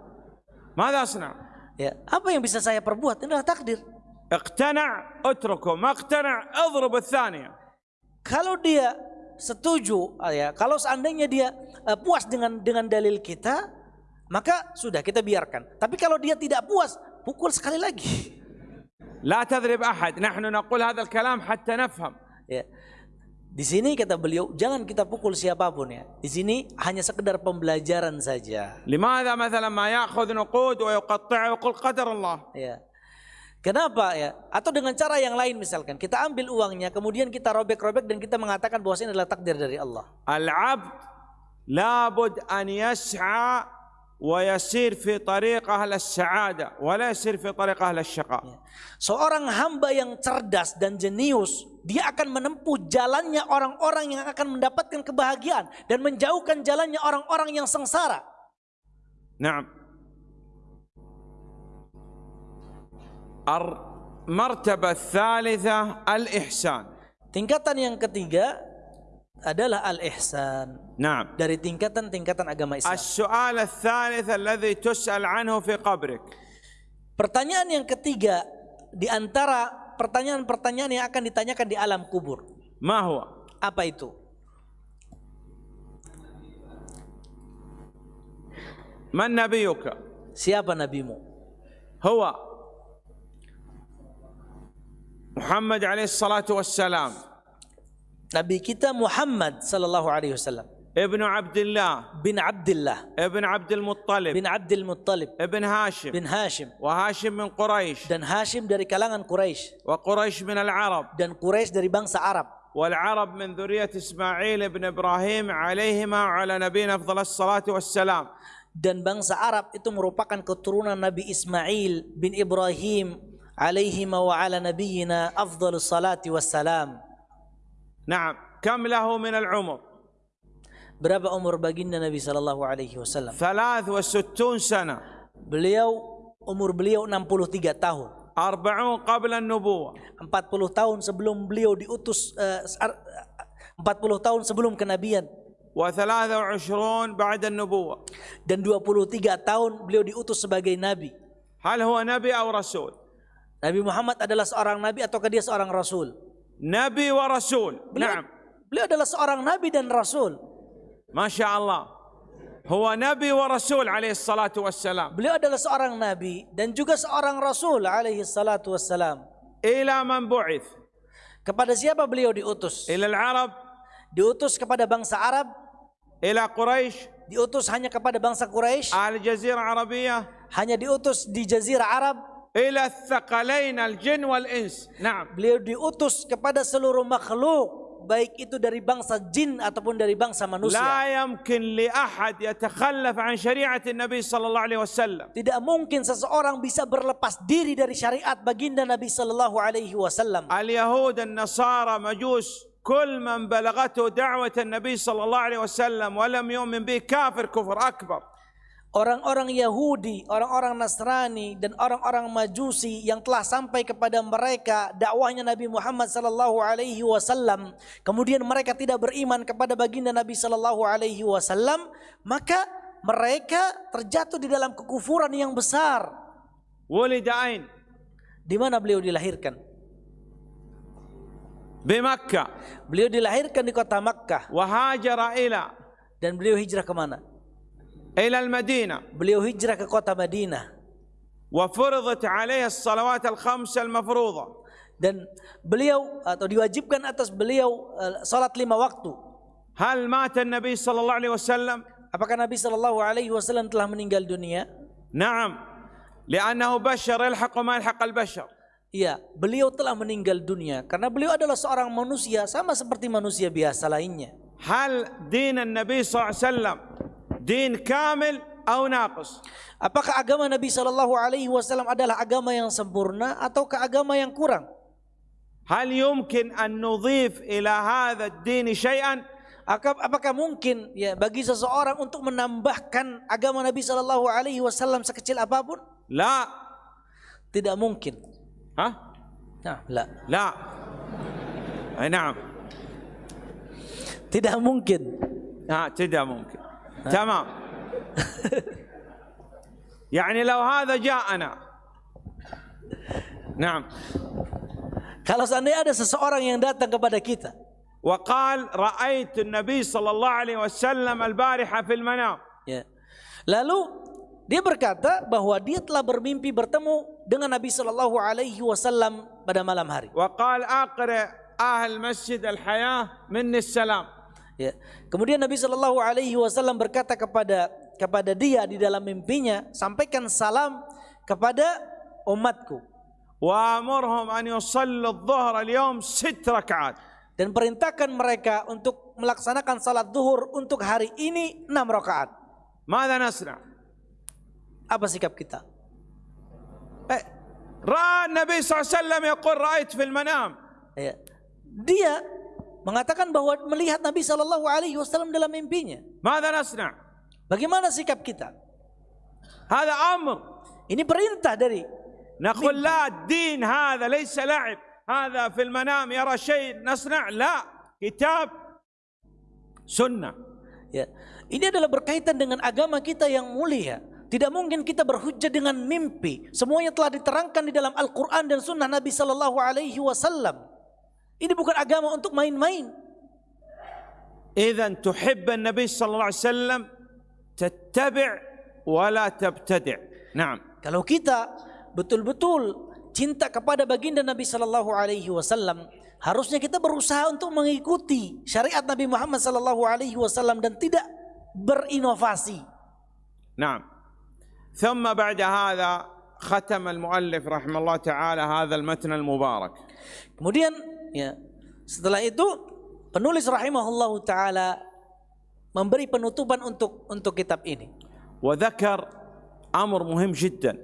Mada asna? Ya. Apa yang bisa saya perbuat? Ini adalah takdir. Iqtana' utruku. Maqtana' adhrub al-thaniya. Kalau dia setuju, ah ya, kalau seandainya dia uh, puas dengan dengan dalil kita, maka sudah kita biarkan. Tapi kalau dia tidak puas, pukul sekali lagi. لا تضرب أحد نحن نقول هذا الكلام حتى نفهم Ya. Di sini kata beliau, jangan kita pukul siapapun ya. Di sini hanya sekedar pembelajaran saja. لماذا مثلا ما يأخذ نقود ويقطعها ويقول قدر الله Ya. Kenapa ya? Atau dengan cara yang lain misalkan, kita ambil uangnya, kemudian kita robek-robek dan kita mengatakan bahwa ini adalah takdir dari Allah. العبد لابد أن يسعى ويسير في طريق أهل السعادة ولا يسير في طريق أهل الشقاء Ya. Seorang hamba yang cerdas dan jenius, dia akan menempuh jalannya orang-orang yang akan mendapatkan kebahagiaan dan menjauhkan jalannya orang-orang yang sengsara. نعم المرتبة الثالثة الإحسان Tingkatan yang ketiga adalah al-ihsan. Naam. Dari tingkatan-tingkatan agama Islam. As-su'al ats-tsalits alladhi tus'al 'anhu fi qabrik. Pertanyaan yang ketiga di antara pertanyaan-pertanyaan yang akan ditanyakan di alam kubur. Ma huwa? Apa itu? Man nabiyuka? Siapa nabimu? Huwa Muhammad alaihi salatu wassalam. نبي كتاب محمد صلى الله عليه وسلم ابن عبد الله بن عبد الله ابن عبد المطلب بن عبد المطلب ابن هاشم بن هاشم وهاشم من قريش دن هاشم dari kalangan قريش وقريش من العرب دن قريش dari bangsa عرب والعرب من ذرية إسماعيل بن إبراهيم عليهما على نبينا أفضل الصلاة والسلام دن bangsa عرب itu merupakan keturunan Nabi Ismail bin Ibrahim alaihima wa ala nabiyyina afdhalus salati wassalam نعم كم min al-umur. berapa umur baginda Nabi sallallahu alaihi wasallam? 63 سنه beliau umur beliau 63 tahun. 40 قبل النبوه 40 tahun sebelum beliau diutus eh, 40 tahun sebelum kenabian. و23 بعد النبوه dan 23 tahun beliau diutus sebagai nabi. Hal huwa nabi atau rasul? Nabi Muhammad adalah seorang nabi ataukah dia seorang rasul? Nabi wa Rasul. Beliau, beliau adalah seorang Nabi dan Rasul. Masya Allah. Huwa Nabi wa Rasul alaihi salatu wassalam. Beliau adalah seorang Nabi dan juga seorang Rasul alaihi salatu wassalam. Ila man bu'ith. Kepada siapa beliau diutus? Ila al-Arab. Diutus kepada bangsa Arab. Ila Quraisy. Diutus hanya kepada bangsa Quraisy. Al-Jazirah Arabiyah. Hanya diutus di Jazirah Arab إلى الثقلين الجن والإنس نعم beliau diutus kepada seluruh makhluk baik itu dari bangsa jin ataupun dari bangsa manusia لا يمكن لأحد يتخلف عن شريعة النبي صلى الله عليه وسلم tidak mungkin seseorang bisa berlepas diri dari syariat baginda Nabi sallallahu alaihi wasallam اليهود النصارى مجوس كل من بلغته دعوة النبي صلى الله عليه وسلم ولم يؤمن به كافر كفر أكبر orang-orang Yahudi, orang-orang Nasrani dan orang-orang Majusi yang telah sampai kepada mereka dakwahnya Nabi Muhammad sallallahu alaihi wasallam, kemudian mereka tidak beriman kepada baginda Nabi sallallahu alaihi wasallam, maka mereka terjatuh di dalam kekufuran yang besar. Wulidain. Di mana beliau dilahirkan? Di Makkah. Beliau dilahirkan di kota Makkah. Wahajara ila. Dan beliau hijrah ke mana? ila al-Madinah. Beliau hijrah ke kota Madinah. Wa furidat 'alayhi as-salawat al-khamsah al-mafruḍah. Dan beliau atau diwajibkan atas beliau eh, salat lima waktu. Hal mata Nabi sallallahu alaihi wasallam? Apakah Nabi sallallahu alaihi wasallam telah meninggal dunia? Naam. Li'annahu bashar yalhaqu ma yalhaqu al-bashar. Iya, beliau telah meninggal dunia karena beliau adalah seorang manusia sama seperti manusia biasa lainnya. Hal dinan Nabi sallallahu alaihi wasallam? دين كامل أو ناقص Apakah agama Nabi sallallahu alaihi wasallam adalah agama yang sempurna ataukah agama yang kurang? هل يمكن أن نضيف إلى هذا الدين شيئا Aka- Apakah mungkin ya bagi seseorang untuk menambahkan agama Nabi sallallahu alaihi wasallam sekecil apapun? لا Tidak mungkin. ها Nah, la. لا أي نعم Tidak mungkin. ها تدا ممكن تمام يعني لو هذا جاءنا نعم Kalau seandainya ada seseorang yang datang kepada kita وقال رأيت النبي صلى الله عليه وسلم البارحة في المنام Ya. Lalu dia berkata bahwa dia telah bermimpi bertemu dengan Nabi Shallallahu Alaihi Wasallam pada malam hari. وقال أقرأ أهل مسجد الحياة مني السلام Ya. Kemudian Nabi Shallallahu Alaihi Wasallam berkata kepada kepada dia di dalam mimpinya, sampaikan salam kepada umatku. Wa amurhum an yusallu dhuhr al-yawm sit rakaat Dan perintahkan mereka untuk melaksanakan salat zuhur untuk hari ini enam rakaat. Mada nasna? Apa sikap kita? Eh, Ra Nabi SAW yang kau raih fil manam. Ya. Dia mengatakan bahwa melihat Nabi Shallallahu Alaihi Wasallam dalam mimpinya. ماذا نصنع؟ Bagaimana sikap kita? هذا امر Ini perintah dari نقول لا الدين هذا ليس لعب هذا في المنام يرى شيء نصنع لا كتاب سنه ya. Ini adalah berkaitan dengan agama kita yang mulia. Tidak mungkin kita berhujjah dengan mimpi. Semuanya telah diterangkan di dalam Al-Quran dan Sunnah Nabi Sallallahu Alaihi Wasallam. Ini bukan agama untuk main-main. اذا تحب النبي صلى الله عليه وسلم تتبع ولا تبتدع نعم Kalau kita betul-betul cinta kepada baginda Nabi Sallallahu Alaihi Wasallam, harusnya kita berusaha untuk mengikuti syariat Nabi Muhammad Sallallahu Alaihi Wasallam dan tidak berinovasi. نعم ثم بعد هذا ختم المؤلف رحمه الله تعالى هذا المتن المبارك Kemudian Ya. Setelah itu penulis rahimahullah taala memberi penutupan untuk untuk kitab ini. Wadakar amr muhim jiddan.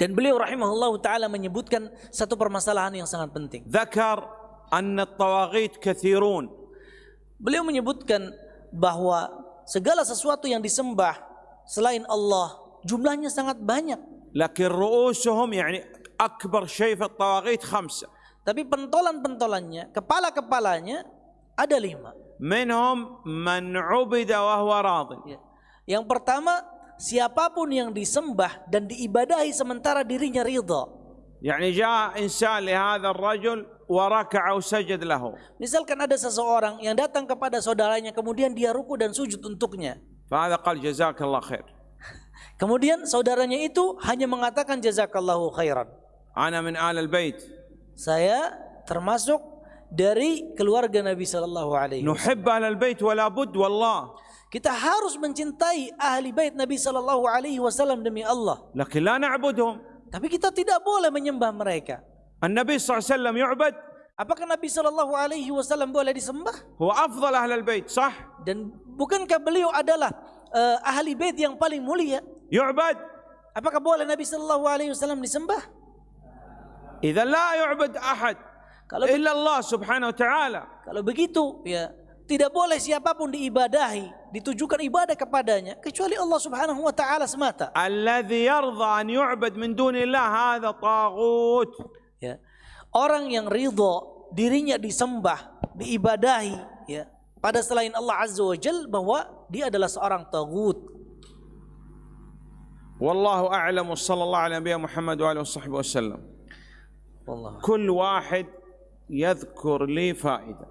Dan beliau rahimahullah taala menyebutkan satu permasalahan yang sangat penting. Dakar anna tawaghit kathirun. Beliau menyebutkan bahawa segala sesuatu yang disembah selain Allah jumlahnya sangat banyak. Lakin ru'usuhum yani akbar syaifat tawaghit khamsah tapi pentolan-pentolannya, kepala-kepalanya ada lima. Minhum man ubida wa huwa radin. Ya. Yang pertama, siapapun yang disembah dan diibadahi sementara dirinya ridha. Yani jaa insan li hadha ar-rajul wa raka'a sajad lahu. Misalkan ada seseorang yang datang kepada saudaranya kemudian dia ruku dan sujud untuknya. Fa hadha qal jazakallahu khair. Kemudian saudaranya itu hanya mengatakan jazakallahu khairan. Ana min al bait saya termasuk dari keluarga Nabi sallallahu alaihi Wasallam. nuhibbu ahlal bait wala bud wallah. Kita harus mencintai ahli bait Nabi sallallahu alaihi wasallam demi Allah. Laki la na'budhum. tapi kita tidak boleh menyembah mereka. An nabi sallallahu alaihi wasallam yu'bad. Apakah nabi sallallahu alaihi wasallam boleh disembah? Huwa afdhal ahlal bait sah. Dan bukankah beliau adalah uh, ahli bait yang paling mulia? Yu'bad. Apakah boleh nabi sallallahu alaihi wasallam disembah? Idza la yu'bad ahad kalau illa Allah Subhanahu wa taala. Kalau begitu ya tidak boleh siapapun diibadahi, ditujukan ibadah kepadanya kecuali Allah Subhanahu wa taala semata. Alladhi yarda an yu'bad min dunillah hadza taghut. Ya. Orang yang ridha dirinya disembah, diibadahi ya pada selain Allah Azza wa Jal bahwa dia adalah seorang taghut. Wallahu a'lamu sallallahu alaihi wa sallam. وسلم Wallah. كل واحد يذكر لي فائده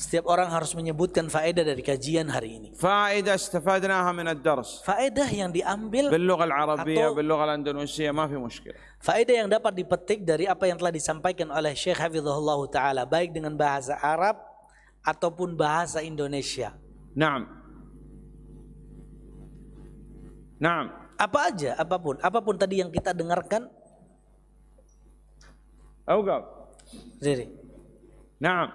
Setiap orang harus menyebutkan faedah dari kajian hari ini. فائده استفدناها من الدرس Faedah yang diambil, باللغه العربيه أطو- باللغه الاندونيسيه ما في مشكله faedah yang dapat dipetik dari apa yang telah disampaikan oleh Syekh Hafizahullah Ta'ala, baik dengan bahasa Arab ataupun bahasa Indonesia. نعم نعم Apa aja, apapun, apapun tadi yang kita dengarkan, اوقف Riri. نعم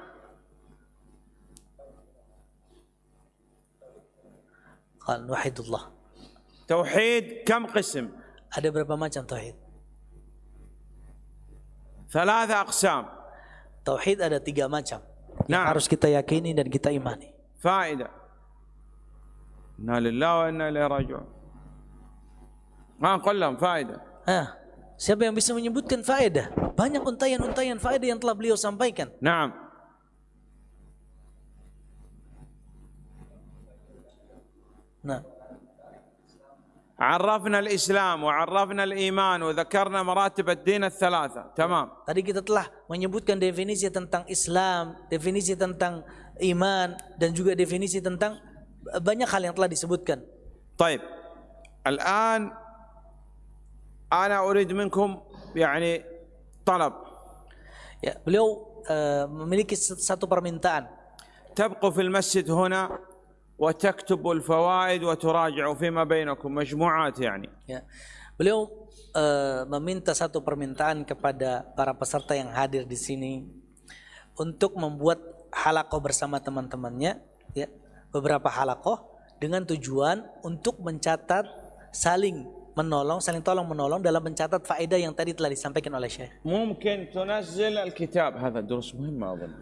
Qal wahidullah. توحيد كم قسم Ada berapa macam tauhid? ثلاثه اقسام Tauhid ada tiga macam. Yang Nah. harus kita yakini dan kita imani. فائده انا لله وانا اليه راجعون ما نقول لهم فائده Hah, siapa yang bisa menyebutkan faedah? Banyak untayan-untayan faedah yang telah beliau sampaikan. نعم Nah, عرفنا الاسلام وعرفنا الايمان وذكرنا مراتب الدين الثلاثه تمام tadi kita telah menyebutkan definisi tentang Islam, definisi tentang iman, dan juga definisi tentang banyak hal yang telah disebutkan. طيب الان انا اريد منكم يعني طلب Ya, beliau eh, memiliki satu permintaan. تبقوا في المسجد هنا وتكتبوا الفوائد وتراجعوا فيما بينكم مجموعات يعني Ya. Beliau eh, meminta satu permintaan kepada para peserta yang hadir di sini untuk membuat halakoh bersama teman-temannya, ya, beberapa halakoh dengan tujuan untuk mencatat saling menolong, saling tolong menolong dalam mencatat faedah yang tadi telah disampaikan oleh Syekh. ممكن تنزل الكتاب هذا دروس مهمة أظن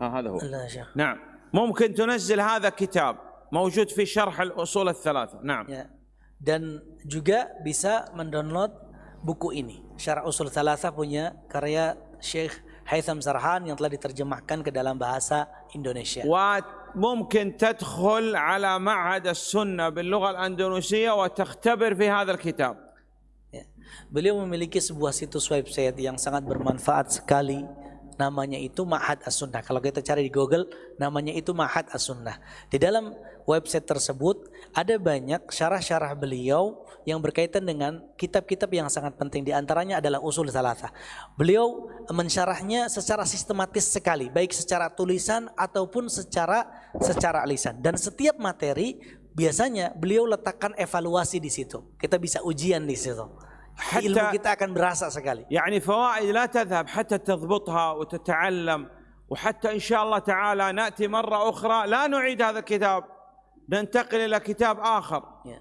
ها هذا هو Allah, Syekh. نعم ممكن تنزل هذا كتاب موجود في شرح الأصول الثلاثة نعم Ya. Dan juga bisa mendownload buku ini. Syarah Usul Thalatha punya karya Syekh Haitham Sarhan yang telah diterjemahkan ke dalam bahasa Indonesia. وممكن تدخل على معهد السنة باللغة الأندونيسية وتختبر في هذا الكتاب Ya. Beliau memiliki sebuah situs website yang sangat bermanfaat sekali. Namanya itu Ma'had As-Sunnah. Kalau kita cari di Google, namanya itu Ma'had As-Sunnah. Di dalam website tersebut ada banyak syarah-syarah beliau yang berkaitan dengan kitab-kitab yang sangat penting. Di antaranya adalah Usul Salatah. Beliau mensyarahnya secara sistematis sekali, baik secara tulisan ataupun secara secara lisan. Dan setiap materi biasanya beliau letakkan evaluasi di situ. Kita bisa ujian di situ. Hatta- Ilmu kita akan berasa sekali. يعني فوائد لا تذهب حتى تضبطها وتتعلم وحتى إن شاء الله تعالى نأتي مرة أخرى لا نعيد هذا الكتاب ننتقل إلى كتاب آخر Ya.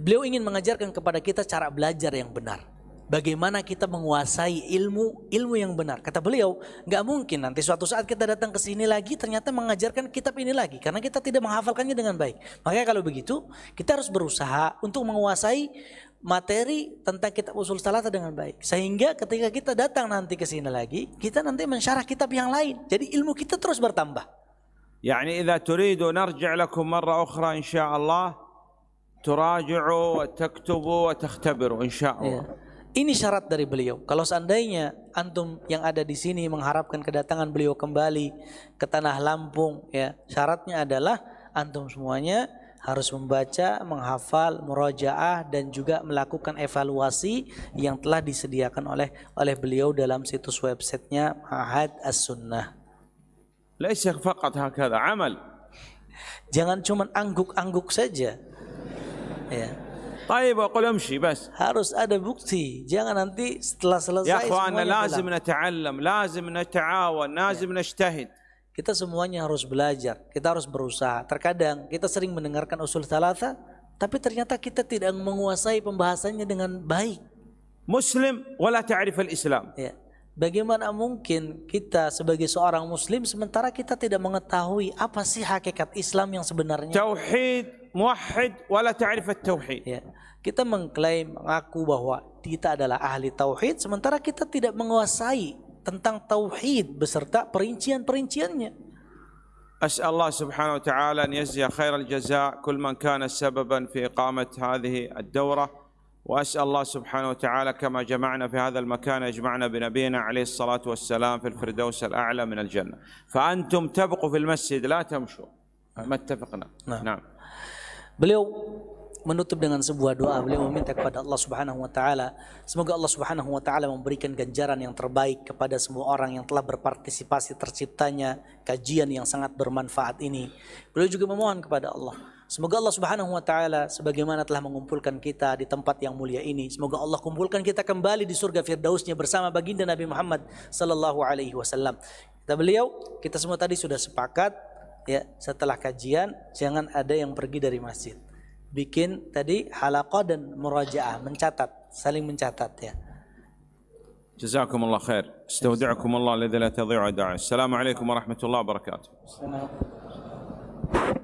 Beliau ingin mengajarkan kepada kita cara belajar yang benar. Bagaimana kita menguasai ilmu ilmu yang benar. Kata beliau, nggak mungkin nanti suatu saat kita datang ke sini lagi ternyata mengajarkan kitab ini lagi karena kita tidak menghafalkannya dengan baik. Makanya kalau begitu, kita harus berusaha untuk menguasai materi tentang kitab usul salata dengan baik. Sehingga ketika kita datang nanti ke sini lagi, kita nanti mensyarah kitab yang lain. Jadi ilmu kita terus bertambah. يعني إذا تريدوا نرجع لكم مرة أخرى إن شاء الله تراجعوا وتكتبوا وتختبروا إن شاء Ya. الله Ini syarat dari beliau. Kalau seandainya antum yang ada di sini mengharapkan kedatangan beliau kembali ke tanah Lampung, ya syaratnya adalah antum semuanya harus membaca, menghafal, murojaah dan juga melakukan evaluasi yang telah disediakan oleh oleh beliau dalam situs websitenya Ma'had As-Sunnah. ليس فقط هكذا عمل Jangan cuma angguk-angguk saja. Ya. طيب أقول امشي بس Harus ada bukti. Jangan nanti setelah selesai يا أخوانا semuanya لازم bilang. نتعلم لازم نتعاون لازم نجتهد Kita semuanya harus belajar, kita harus berusaha. Terkadang kita sering mendengarkan usul thalatha, tapi ternyata kita tidak menguasai pembahasannya dengan baik. مسلم ولا تعرف الإسلام Ya. Bagaimana mungkin kita sebagai seorang muslim sementara kita tidak mengetahui apa sih hakikat Islam yang sebenarnya? توحيد موحد ولا تعرف التوحيد Ya. Kita mengklaim mengaku bahwa kita adalah ahli tauhid sementara kita tidak menguasai tentang tauhid beserta perincian-perinciannya. أسأل الله سبحانه وتعالى أن يجزي خير الجزاء كل من كان سببا في إقامة هذه الدورة وأسأل الله سبحانه وتعالى كما جمعنا في هذا المكان يجمعنا بنبينا عليه الصلاة والسلام في الفردوس الأعلى من الجنة فأنتم تبقوا في المسجد لا تمشوا ما اتفقنا نعم. نعم Beliau menutup dengan sebuah doa. Beliau meminta kepada Allah Subhanahu wa taala, semoga Allah Subhanahu wa taala memberikan ganjaran yang terbaik kepada semua orang yang telah berpartisipasi terciptanya kajian yang sangat bermanfaat ini. Beliau juga memohon kepada Allah Semoga Allah Subhanahu wa taala sebagaimana telah mengumpulkan kita di tempat yang mulia ini, semoga Allah kumpulkan kita kembali di surga Firdausnya bersama baginda Nabi Muhammad sallallahu alaihi wasallam. Kata beliau, kita semua tadi sudah sepakat ya, setelah kajian jangan ada yang pergi dari masjid. Bikin tadi halaqah dan murajaah, mencatat, saling mencatat ya. جزاكم الله خير استودعكم الله الذي لا تضيع ودائعه السلام عليكم ورحمة الله وبركاته Assalamualaikum.